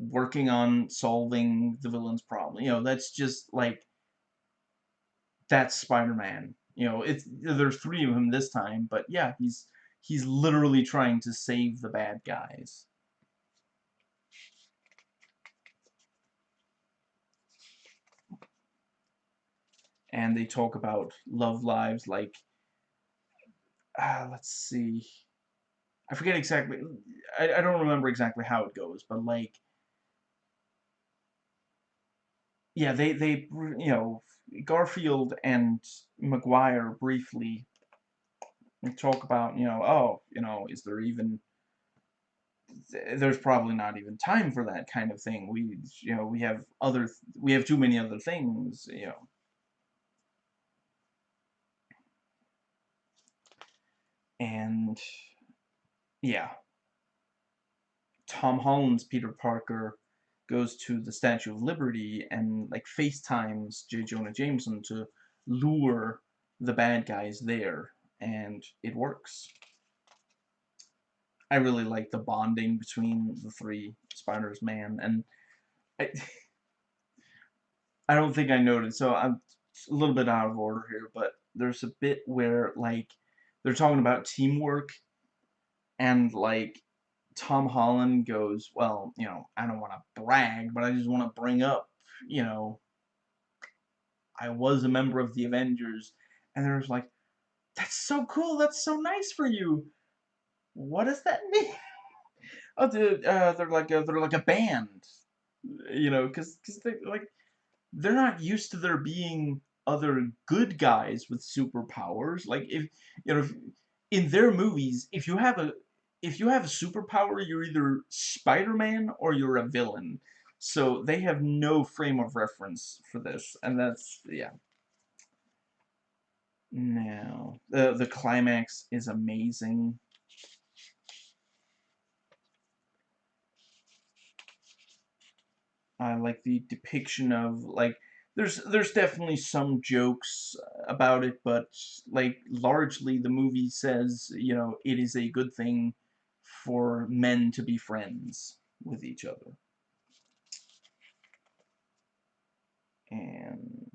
working on solving the villain's problem. You know, that's just like that's Spider-Man. You know, it's there's three of him this time, but yeah, he's he's literally trying to save the bad guys. and they talk about love lives like uh, let's see I forget exactly I, I don't remember exactly how it goes but like yeah they they you know Garfield and Maguire briefly talk about you know oh you know is there even there's probably not even time for that kind of thing. We you know we have other we have too many other things you know. And yeah. Tom Holland's Peter Parker goes to the Statue of Liberty and like FaceTimes J. Jonah Jameson to lure the bad guys there and it works. I really like the bonding between the three Spiders man and I [laughs] I don't think I noted so I'm a little bit out of order here but there's a bit where like they're talking about teamwork and like Tom Holland goes, well, you know, I don't want to brag, but I just want to bring up, you know, I was a member of the Avengers, and there's like, that's so cool, that's so nice for you. What does that [laughs] mean? oh, dude, uh, they're like a, they're like a band, you know, because because they like they're not used to there being other good guys with superpowers. Like if you know, if, in their movies, if you have a if you have a superpower, you're either Spider-Man or you're a villain. So they have no frame of reference for this, and that's, yeah. Now, the, the climax is amazing. I like the depiction of, like, there's there's definitely some jokes about it, but like largely the movie says, you know, it is a good thing for men to be friends with each other. And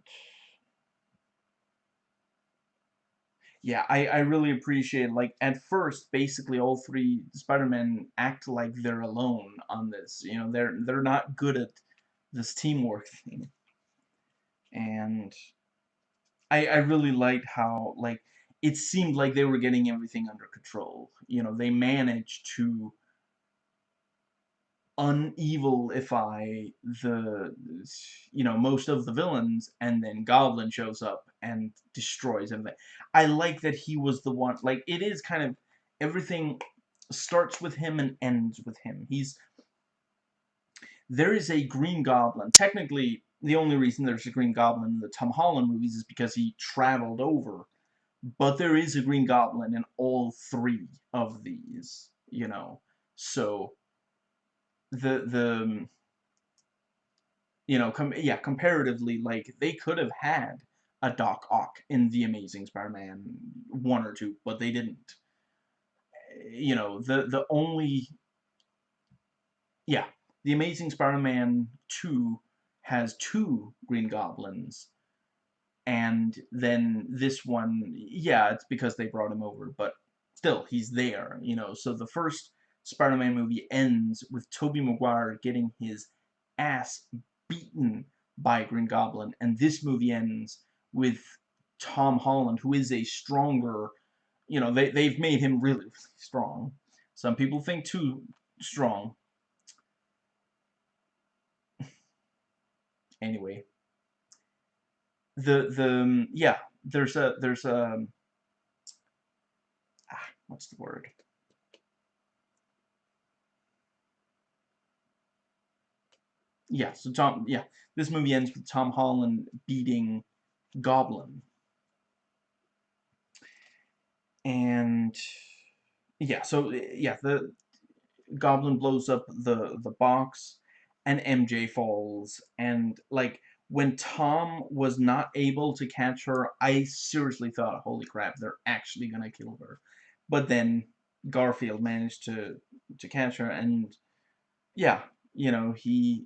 yeah, I, I really appreciate, like, at first, basically all three Spider-Men act like they're alone on this. You know, they're, they're not good at this teamwork thing and I, I really liked how like it seemed like they were getting everything under control. You know, they managed to unevilify the you know most of the villains and then Goblin shows up and destroys everything. I like that he was the one like it is kind of everything starts with him and ends with him. He's there is a Green Goblin. Technically, the only reason there's a Green Goblin in the Tom Holland movies is because he traveled over. But there is a Green Goblin in all three of these, you know. So the the um, you know, com yeah, comparatively, like they could have had a Doc Ock in the Amazing Spider-Man one or two, but they didn't. You know, the the only yeah, the Amazing Spider-Man 2 has two Green Goblins. And then this one, yeah, it's because they brought him over, but still, he's there, you know. So the first Spider-Man movie ends with Tobey Maguire getting his ass beaten by Green Goblin, and this movie ends with Tom Holland, who is a stronger, you know, they, they've made him really strong. Some people think too strong, [laughs] anyway. The the um, yeah, there's a there's a ah, what's the word? Yeah, so Tom yeah, this movie ends with Tom Holland beating Goblin. And yeah, so yeah, the Goblin blows up the the box and MJ falls and like when Tom was not able to catch her, I seriously thought, holy crap, they're actually gonna kill her. But then Garfield managed to to catch her and yeah, you know, he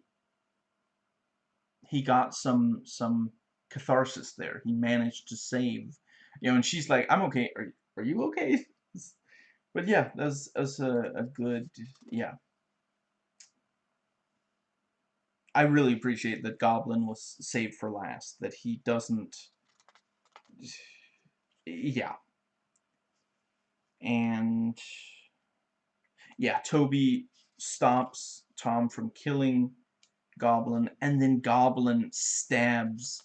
he got some some catharsis there. He managed to save you know, and she's like, I'm okay. Are are you okay? [laughs] But yeah, that's that's a, a good yeah. I really appreciate that Goblin was saved for last, that he doesn't... Yeah. And... Yeah, Tobey stops Tom from killing Goblin, and then Goblin stabs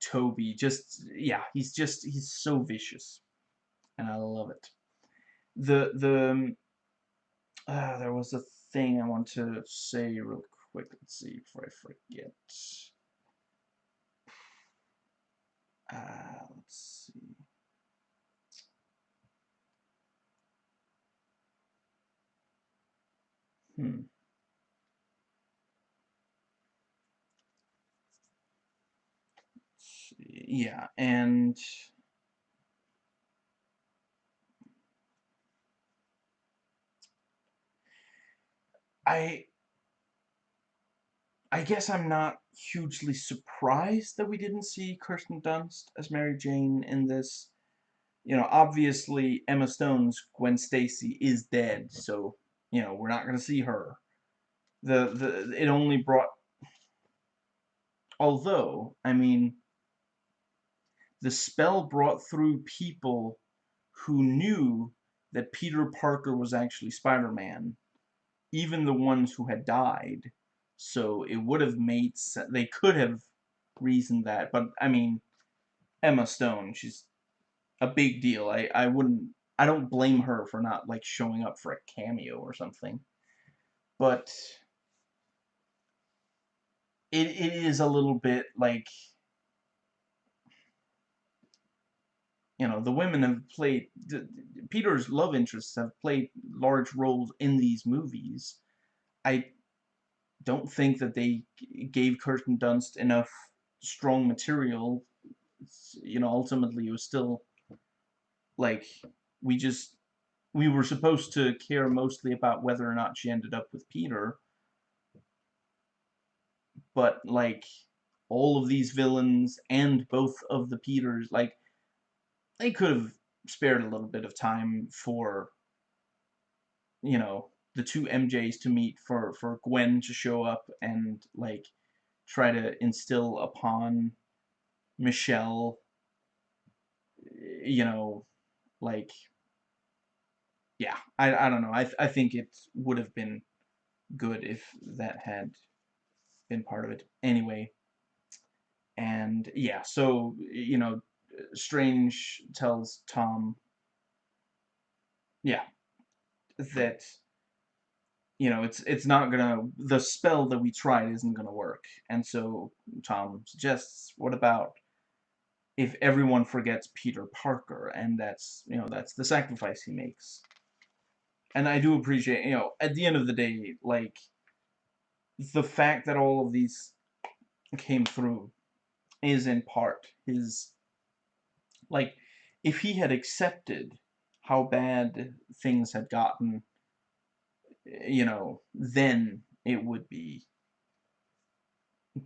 Tobey. Just, yeah, he's just, he's so vicious. And I love it. The, the, uh, there was a thing I want to say real quick. Let's see before I forget. Uh, let's see. Hmm. Yeah, and I I guess I'm not hugely surprised that we didn't see Kirsten Dunst as Mary Jane in this. You know, obviously Emma Stone's Gwen Stacy is dead, so you know we're not going to see her. The the it only brought. Although I mean, the spell brought through people who knew that Peter Parker was actually Spider-Man, even the ones who had died so it would have made sense. They could have reasoned that. But, I mean, Emma Stone, she's a big deal. I, I wouldn't... I don't blame her for not, like, showing up for a cameo or something. But... it, it is a little bit like you know the women have played the, Peter's love interests have played large roles in these movies. I don't think that they gave Kirsten Dunst enough strong material. You know, ultimately it was still like we just we were supposed to care mostly about whether or not she ended up with Peter. But like all of these villains and both of the Peters, like they could have spared a little bit of time for you know the two MJs to meet for for Gwen to show up and like try to instill upon Michelle you know like yeah I, I don't know. I, I think it would have been good if that had been part of it anyway. And yeah so you know Strange tells Tom, yeah, that you know it's it's not gonna the spell that we tried isn't gonna work, and so Tom suggests, what about if everyone forgets Peter Parker, and that's you know that's the sacrifice he makes. And I do appreciate you know at the end of the day, like the fact that all of these came through is in part his like, if he had accepted how bad things had gotten, you know, then it would be.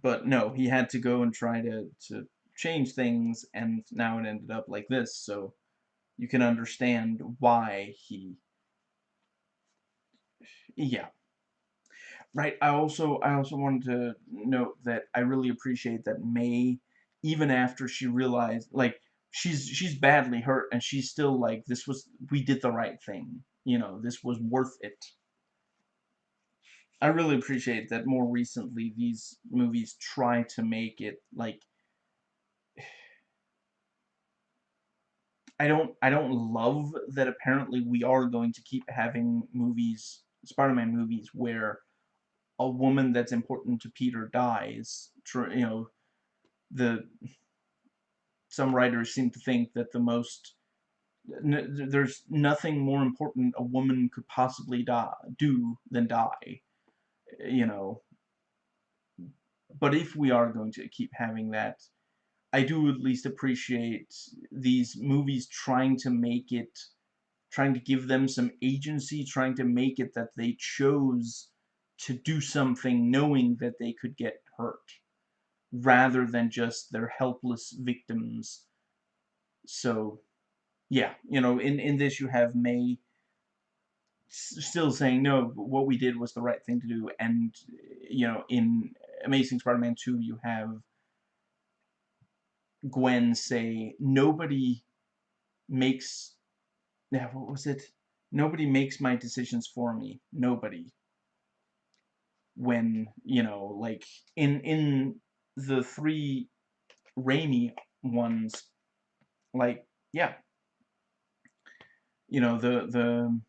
But no, he had to go and try to, to change things, and now it ended up like this, so you can understand why he. Yeah. Right, I also I also wanted to note that I really appreciate that May, even after she realized, like, she's she's badly hurt and she's still like this was we did the right thing you know this was worth it I really appreciate that more recently these movies try to make it like I don't I don't love that apparently we are going to keep having movies Spider-Man movies where a woman that's important to Peter dies you know the some writers seem to think that the most there's nothing more important a woman could possibly die, do than die, you know. But if we are going to keep having that, I do at least appreciate these movies trying to make it, trying to give them some agency, trying to make it that they chose to do something knowing that they could get hurt rather than just their helpless victims. So, yeah, you know, in, in this you have May still saying, no, what we did was the right thing to do, and, you know, in Amazing Spider-Man 2 you have Gwen say, nobody makes, yeah, what was it? Nobody makes my decisions for me. Nobody. When, you know, like, in, in the three Raimi ones, like, yeah. You know, the, the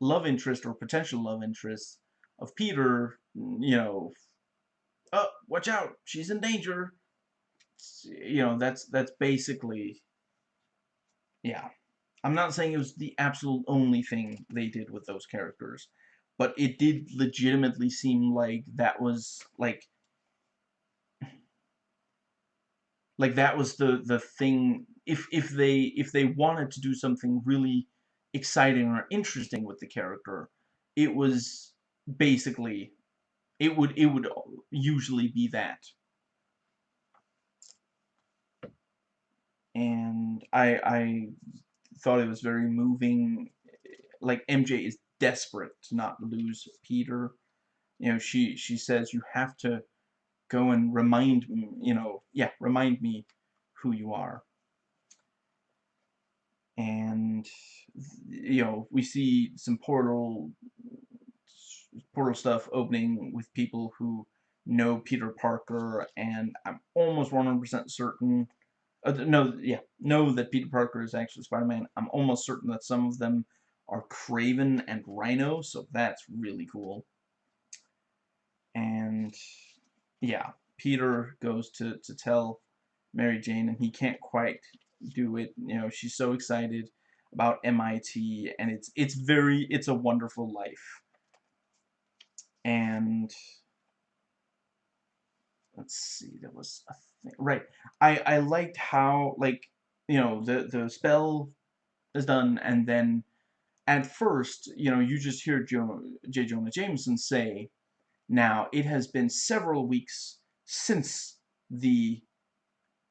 love interest or potential love interest of Peter, you know, oh, watch out, she's in danger. You know, that's, that's basically, yeah. I'm not saying it was the absolute only thing they did with those characters, but it did legitimately seem like that was, like, like that was the the thing if if they if they wanted to do something really exciting or interesting with the character it was basically it would it would usually be that and I I thought it was very moving like MJ is desperate to not lose Peter you know she she says you have to go and remind me, you know, yeah, remind me who you are. And, you know, we see some portal, portal stuff opening with people who know Peter Parker, and I'm almost 100% certain, uh, no, yeah, know that Peter Parker is actually Spider-Man. I'm almost certain that some of them are Kraven and Rhino, so that's really cool. And yeah, Peter goes to, to tell Mary Jane and he can't quite do it. You know, she's so excited about MIT and it's it's very it's a wonderful life. And let's see, there was a thing right. I I liked how like you know the the spell is done and then at first, you know, you just hear jo J. Jonah Jameson say, now, it has been several weeks since the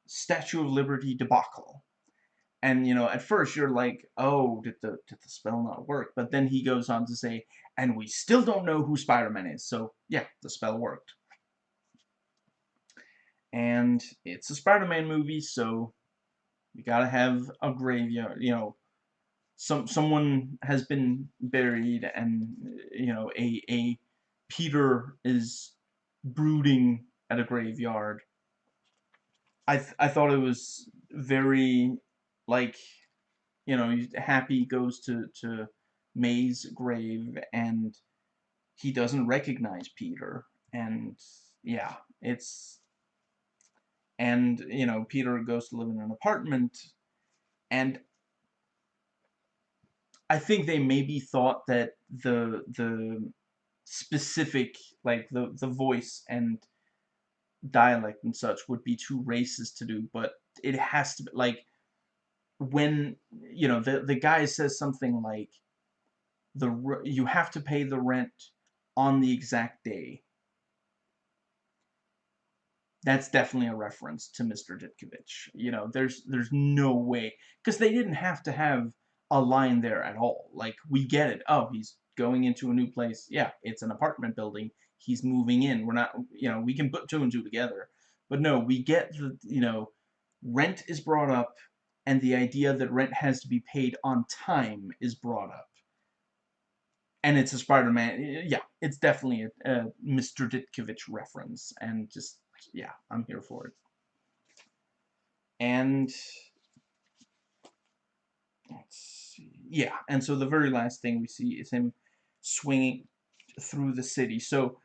Statue of Liberty debacle. And, you know, at first you're like, oh, did the, did the spell not work? But then he goes on to say, and we still don't know who Spider-Man is. So, yeah, the spell worked. And it's a Spider-Man movie, so you gotta have a graveyard, you know, some someone has been buried and, you know, a, a Peter is brooding at a graveyard. I th I thought it was very like you know Happy goes to to May's grave and he doesn't recognize Peter. And yeah it's and you know Peter goes to live in an apartment. And I think they maybe thought that the the specific like the the voice and dialect and such would be too racist to do but it has to be like when you know the the guy says something like the you have to pay the rent on the exact day that's definitely a reference to Mr. Ditkovich. You know, there's there's no way because they didn't have to have a line there at all. Like we get it. Oh, he's going into a new place. Yeah, it's an apartment building. He's moving in. We're not, you know, we can put two and two together. But no, we get the, you know, rent is brought up and the idea that rent has to be paid on time is brought up. And it's a Spider-Man, yeah, it's definitely a, a Mr. Ditkovich reference, and just, yeah, I'm here for it. And, let's see, yeah, and so the very last thing we see is him swinging through the city. So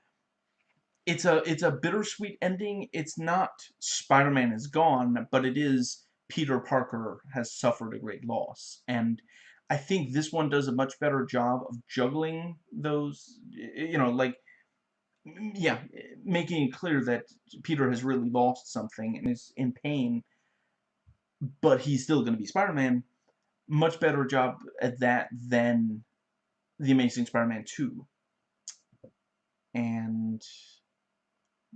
it's a it's a bittersweet ending. It's not Spider-Man is gone, but it is Peter Parker has suffered a great loss. And I think this one does a much better job of juggling those, you know, like, yeah, making it clear that Peter has really lost something and is in pain, but he's still going to be Spider-Man. Much better job at that than the Amazing Spider-Man 2. And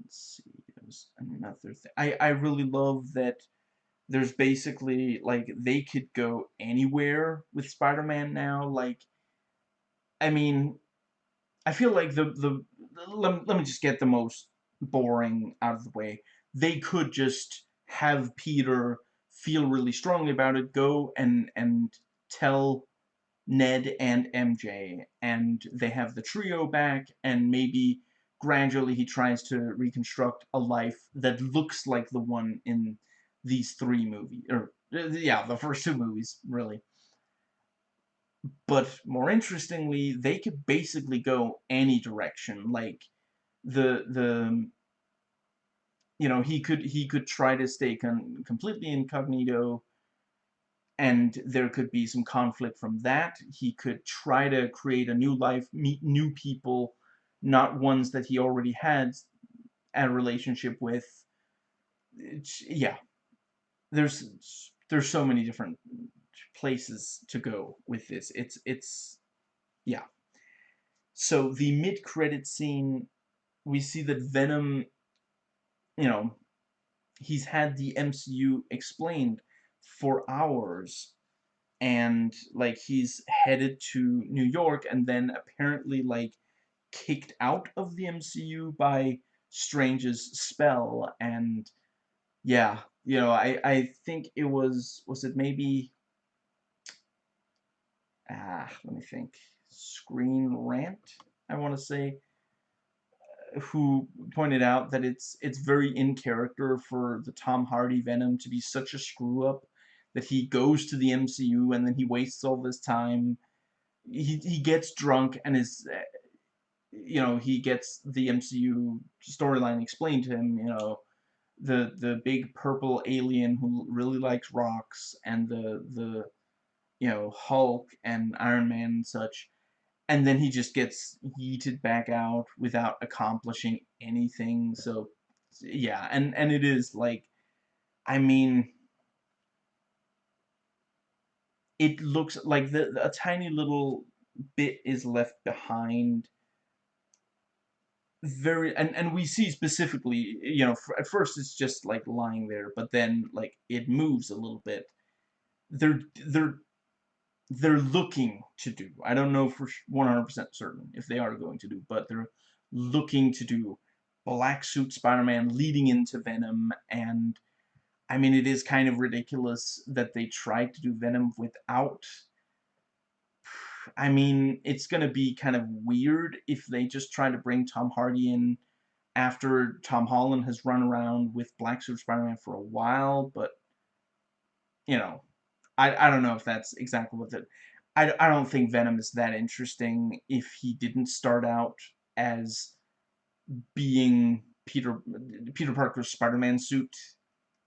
let's see, another thing. I, I really love that there's basically, like, they could go anywhere with Spider-Man now. Like, I mean, I feel like the, the, let, let me just get the most boring out of the way. They could just have Peter feel really strongly about it, go and, and tell Ned and MJ, and they have the trio back, and maybe gradually he tries to reconstruct a life that looks like the one in these three movies, or, yeah, the first two movies, really. But more interestingly, they could basically go any direction, like, the, the, you know, he could, he could try to stay con completely incognito, and there could be some conflict from that. He could try to create a new life, meet new people, not ones that he already had a relationship with. It's, yeah, there's there's so many different places to go with this. It's it's yeah. So the mid-credit scene, we see that Venom, you know, he's had the MCU explained for hours and like he's headed to New York and then apparently like kicked out of the MCU by Strange's spell and yeah you know I I think it was was it maybe ah let me think Screen Rant I want to say who pointed out that it's it's very in character for the Tom Hardy Venom to be such a screw up that he goes to the MCU and then he wastes all this time. He he gets drunk and is you know, he gets the MCU storyline explained to him, you know, the the big purple alien who really likes rocks and the the you know Hulk and Iron Man and such. And then he just gets yeeted back out without accomplishing anything. So yeah and and it is like I mean it looks like the a tiny little bit is left behind very and and we see specifically you know at first it's just like lying there but then like it moves a little bit. They're they're they're looking to do i don't know for 100% certain if they are going to do but they're looking to do black suit spider-man leading into venom and i mean it is kind of ridiculous that they tried to do venom without I mean, it's going to be kind of weird if they just try to bring Tom Hardy in after Tom Holland has run around with Black Suit Spider-Man for a while, but, you know, I, I don't know if that's exactly what it... I, I don't think Venom is that interesting if he didn't start out as being Peter Peter Parker's Spider-Man suit.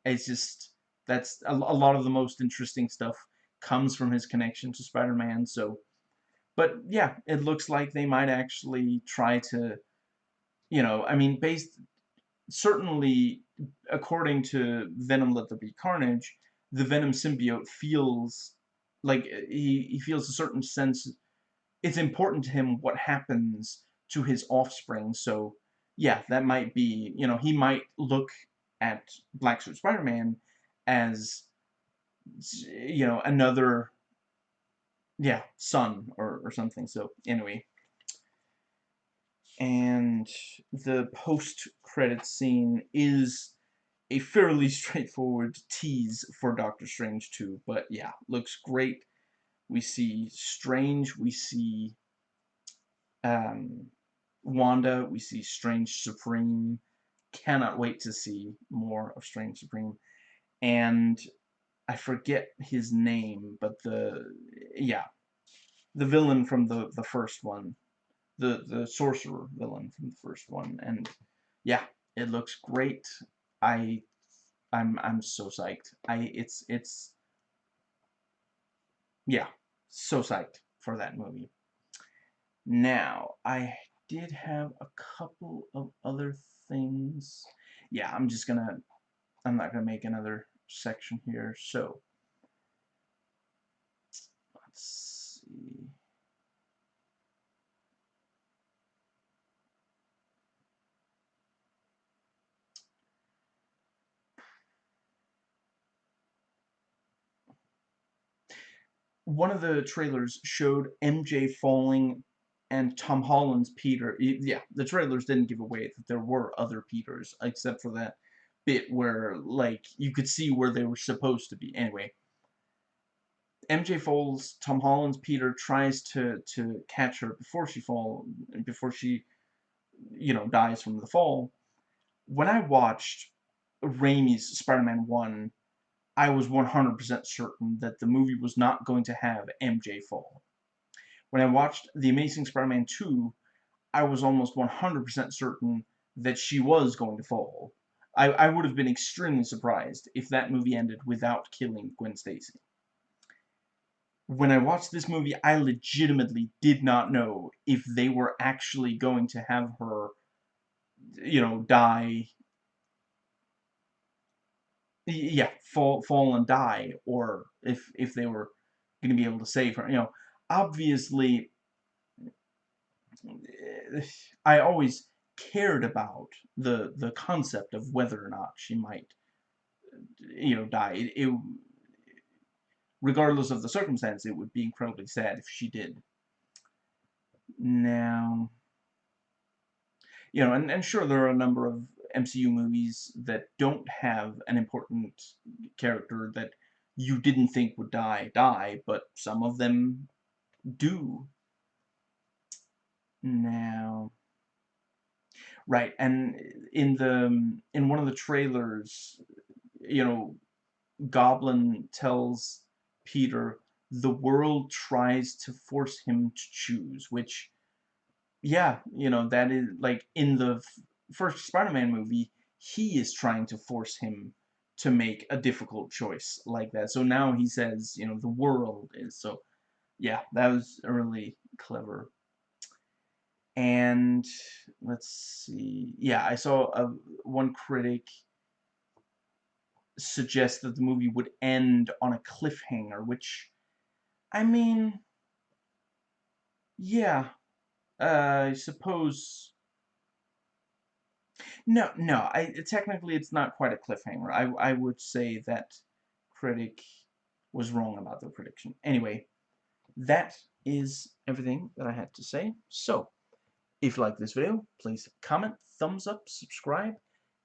It's just, that's a, a lot of the most interesting stuff comes from his connection to Spider-Man, so but yeah, it looks like they might actually try to, you know, I mean, based, certainly, according to Venom Let There Be Carnage, the Venom symbiote feels like eh, he, he feels a certain sense, it's important to him what happens to his offspring, so yeah, that might be, you know, he might look at Black Suit Spider-Man as, you know, another yeah, son or, or something. So anyway. And the post-credit scene is a fairly [laughs] straightforward tease for Doctor Strange 2. But yeah, looks great. We see Strange, we see um, Wanda, we see Strange Supreme. Cannot wait to see more of Strange Supreme. And I forget his name, but the yeah, the villain from the the first one, the the sorcerer villain from the first one, and yeah, it looks great. I I'm I'm so psyched. I it's it's yeah, so psyched for that movie. Now, I did have a couple of other things. Yeah, I'm just gonna I'm not gonna make another section here. So let's see. One of the trailers showed MJ falling and Tom Holland's Peter. Yeah, the trailers didn't give away that there were other Peters, except for that bit where, like, you could see where they were supposed to be. Anyway, MJ falls, Tom Holland's Peter tries to, to catch her before she fall, before she, you know, dies from the fall. When I watched Raimi's Spider-Man 1, I was 100% certain that the movie was not going to have MJ fall. When I watched The Amazing Spider-Man 2, I was almost 100% certain that she was going to fall. I, I would have been extremely surprised if that movie ended without killing Gwen Stacy. When I watched this movie, I legitimately did not know if they were actually going to have her, you know, die. Yeah, fall, fall and die, or if if they were going to be able to save her. You know, obviously, eh, I always cared about the the concept of whether or not she might you know die. It, it, regardless of the circumstance it would be incredibly sad if she did. Now you know and, and sure there are a number of MCU movies that don't have an important character that you didn't think would die die but some of them do. Now Right, and in the um, in one of the trailers, you know, Goblin tells Peter the world tries to force him to choose, which yeah, you know, that is, like, in the first Spider-Man movie, he is trying to force him to make a difficult choice like that. So now he says, you know, the world is, so, yeah, that was really clever. And, let's see, yeah, I saw a, one critic suggest that the movie would end on a cliffhanger, which, I mean, yeah, uh, I suppose... No, no, I, technically it's not quite a cliffhanger. I, I would say that critic was wrong about the prediction. Anyway, that is everything that I had to say. So, if you like this video, please comment, thumbs up, subscribe,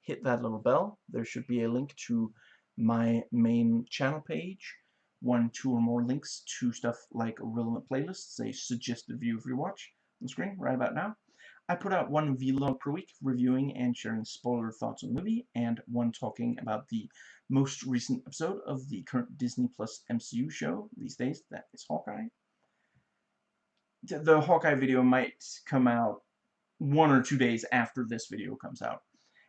hit that little bell. There should be a link to my main channel page. One, two, or more links to stuff like a relevant playlists, a suggested view of your watch on screen right about now. I put out one vlog per week reviewing and sharing spoiler thoughts on the movie, and one talking about the most recent episode of the current Disney Plus MCU show these days, that is Hawkeye. The Hawkeye video might come out one or two days after this video comes out.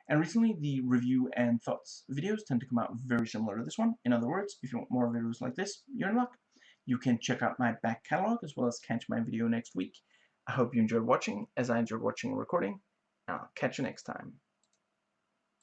And recently, the review and thoughts videos tend to come out very similar to this one. In other words, if you want more videos like this, you're in luck. You can check out my back catalog as well as catch my video next week. I hope you enjoyed watching, as I enjoyed watching and recording. I'll catch you next time.